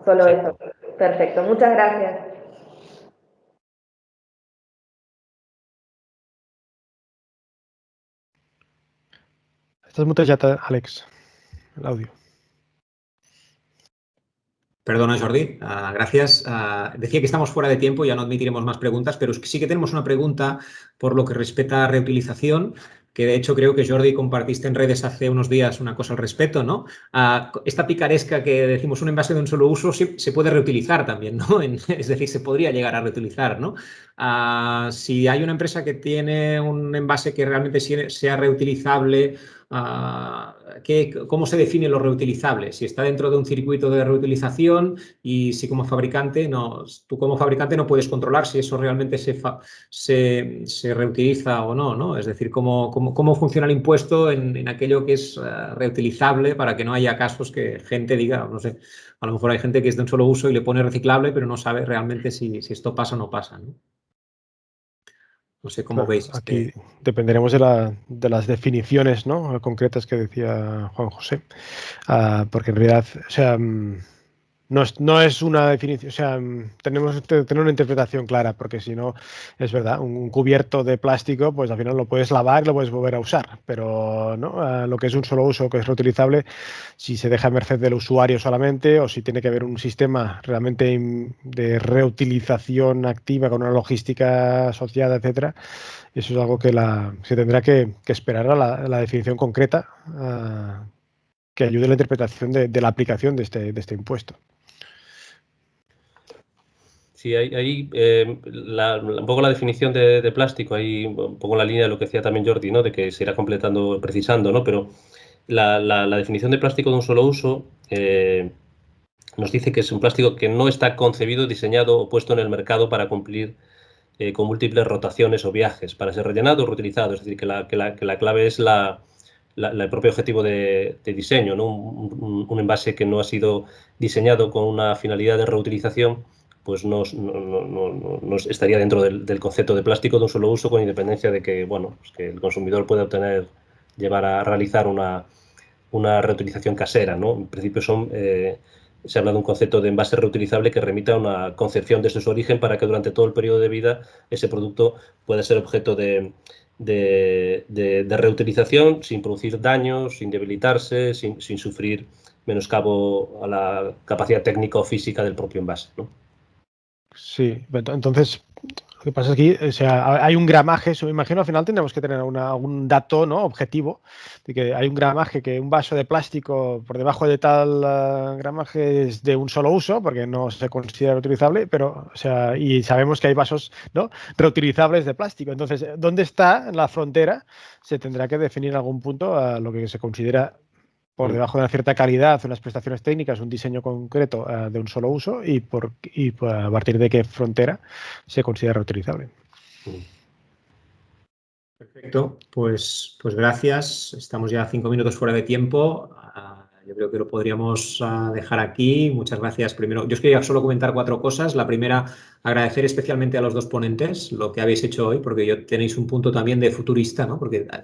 Solo eso. Perfecto, muchas gracias. Estás mutado, Alex, el audio. Perdona, Jordi. Ah, gracias. Ah, decía que estamos fuera de tiempo, ya no admitiremos más preguntas, pero sí que tenemos una pregunta por lo que respecta a reutilización que de hecho creo que Jordi compartiste en redes hace unos días una cosa al respecto, ¿no? Ah, esta picaresca que decimos un envase de un solo uso se, puede reutilizar también, ¿no? es decir, se podría llegar a reutilizar, ¿no? Ah, si hay una empresa que tiene un envase que realmente sea reutilizable Ah, ¿cómo se define lo reutilizable? Si está dentro de un circuito de reutilización y si como fabricante, no, tú como fabricante no puedes controlar si eso realmente se, se, reutiliza o no, ¿no? Es decir, cómo, cómo, funciona el impuesto en, aquello que es ah, reutilizable para que no haya casos que gente diga, no sé, a lo mejor hay gente que es de un solo uso y le pone reciclable, pero no sabe realmente si, si esto pasa o no pasa. No sé cómo veis. Aquí este dependeremos de, de, las definiciones ¿no? concretas que decía Juan José, ah, porque en realidad, o sea, mm, no es, no es, una definición, o sea, mm, tenemos que tener una interpretación clara, porque si no, es verdad, un, cubierto de plástico, pues al final lo puedes lavar y lo puedes volver a usar, pero ¿no? Lo que es un solo uso, que es reutilizable, si se deja a merced del usuario solamente o si tiene que haber un sistema realmente de reutilización activa con una logística asociada, etcétera, eso es algo que la, se tendrá que, esperar a la, definición concreta ah, que ayude a la interpretación de, de la aplicación de este, de este impuesto. Sí, ahí, eh, un poco la definición de, plástico, ahí un poco la línea de lo que decía también Jordi, ¿no? De que se irá completando, precisando, ¿no? Pero la, definición de plástico de un solo uso eh, nos dice que es un plástico que no está concebido, diseñado o puesto en el mercado para cumplir eh, con múltiples rotaciones o viajes, para ser rellenado o reutilizado. Es decir, que la, clave es el propio objetivo de, diseño, ¿no? Un, envase que no ha sido diseñado con una finalidad de reutilización, pues no, estaría dentro del, concepto de plástico de un solo uso con independencia de que, bueno, pues que el consumidor pueda obtener, llevar a realizar una, reutilización casera, ¿no? En principio son, eh, se habla de un concepto de envase reutilizable que remita a una concepción desde su origen para que durante todo el periodo de vida ese producto pueda ser objeto de, reutilización sin producir daños, sin debilitarse, sin, sin sufrir menoscabo a la capacidad técnica o física del propio envase, ¿no? Sí, entonces lo que pasa es que o sea, hay un gramaje, me imagino al final tendremos que tener un dato ¿no? objetivo, de que hay un gramaje, que un vaso de plástico por debajo de tal uh, gramaje es de un solo uso, porque no se considera reutilizable, pero, o sea, y sabemos que hay vasos ¿no? reutilizables de plástico. Entonces, ¿dónde está la frontera? Se tendrá que definir en algún punto a lo que se considera por mm. debajo de una cierta calidad, unas prestaciones técnicas, un diseño concreto uh, de un solo uso y, por, y a partir de qué frontera se considera reutilizable. Perfecto, pues, pues gracias. Estamos ya cinco minutos fuera de tiempo. Yo creo que lo podríamos ah, dejar aquí. Muchas gracias. Primero, yo os quería solo comentar cuatro cosas. La primera, agradecer especialmente a los dos ponentes lo que habéis hecho hoy, porque yo tenéis un punto también de futurista, ¿no? Porque ah,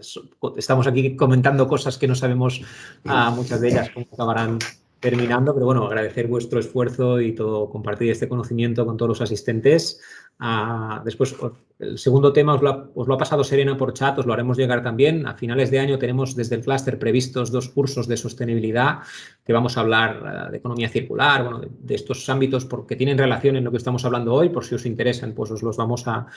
estamos aquí comentando cosas que no sabemos uh, muchas de ellas cómo acabarán terminando, pero bueno, agradecer vuestro esfuerzo y todo, compartir este conocimiento con todos los asistentes. Ah, después, el segundo tema os lo, ha, pasado Serena por chat, os lo haremos llegar también. A finales de año tenemos desde el clúster previstos dos cursos de sostenibilidad que vamos a hablar ah, de economía circular, bueno, de, estos ámbitos porque tienen relación en lo que estamos hablando hoy, por si os interesan, pues os los vamos a,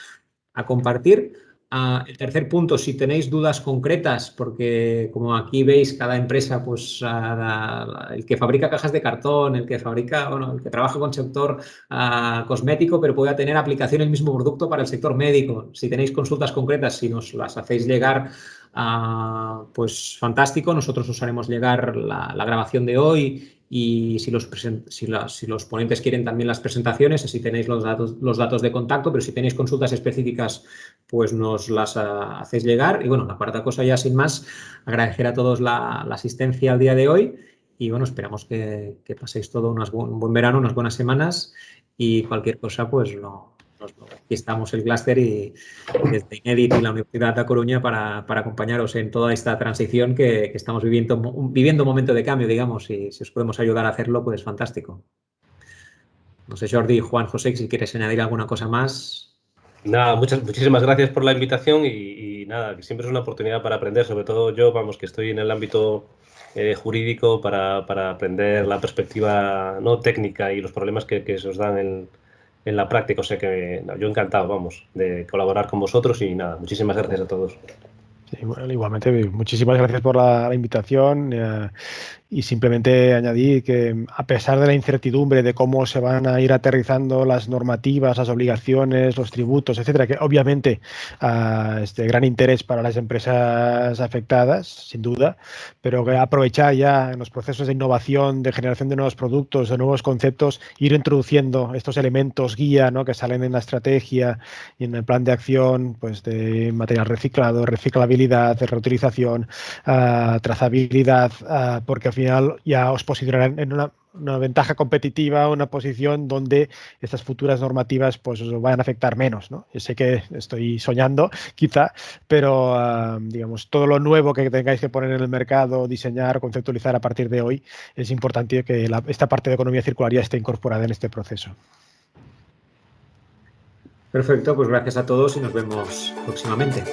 a compartir. Ah, el tercer punto, si tenéis dudas concretas, porque como aquí veis, cada empresa, pues ah, el que fabrica cajas de cartón, el que fabrica, bueno, el que trabaja con sector ah, cosmético, pero pueda tener aplicación el mismo producto para el sector médico. Si tenéis consultas concretas, si nos las hacéis llegar, pues fantástico. Nosotros os haremos llegar la grabación de hoy y si los, si, si los ponentes quieren también las presentaciones, así tenéis los datos, los datos de contacto, pero si tenéis consultas específicas, pues nos las ah, hacéis llegar. Y bueno, la cuarta cosa ya sin más, agradecer a todos la, asistencia al día de hoy y bueno, esperamos que, paséis todo un buen verano, unas buenas semanas y cualquier cosa, pues lo, aquí estamos el Cluster y, desde Inedit y la Universidad de Coruña para, acompañaros en toda esta transición que, estamos viviendo, viviendo un momento de cambio, digamos, y si os podemos ayudar a hacerlo, pues fantástico. No sé, Jordi, Juan, José, si quieres añadir alguna cosa más. Nada, muchas, muchísimas gracias por la invitación y, nada, que siempre es una oportunidad para aprender, sobre todo yo, vamos, que estoy en el ámbito eh, jurídico para, aprender la perspectiva no técnica y los problemas que, que se os dan en, en la práctica. O sea que yo encantado, vamos, de colaborar con vosotros y nada, muchísimas gracias a todos. igualmente, muchísimas gracias por la, invitación. Eh, y simplemente añadir que a pesar de la incertidumbre de cómo se van a ir aterrizando las normativas, las obligaciones, los tributos, etcétera, que obviamente uh, es de gran interés para las empresas afectadas, sin duda, pero que aprovechar ya en los procesos de innovación, de generación de nuevos productos, de nuevos conceptos, ir introduciendo estos elementos guía ¿no? que salen en la estrategia y en el plan de acción pues de material reciclado, reciclabilidad, de reutilización, uh, trazabilidad, uh, porque ya os posicionarán en una, ventaja competitiva, una posición donde estas futuras normativas pues os van a afectar menos. ¿no? Yo sé que estoy soñando, quizá, pero ah, digamos, todo lo nuevo que tengáis que poner en el mercado, diseñar, conceptualizar a partir de hoy, es importante que esta parte de economía circular esté incorporada en este proceso. Perfecto, pues gracias a todos y nos vemos próximamente.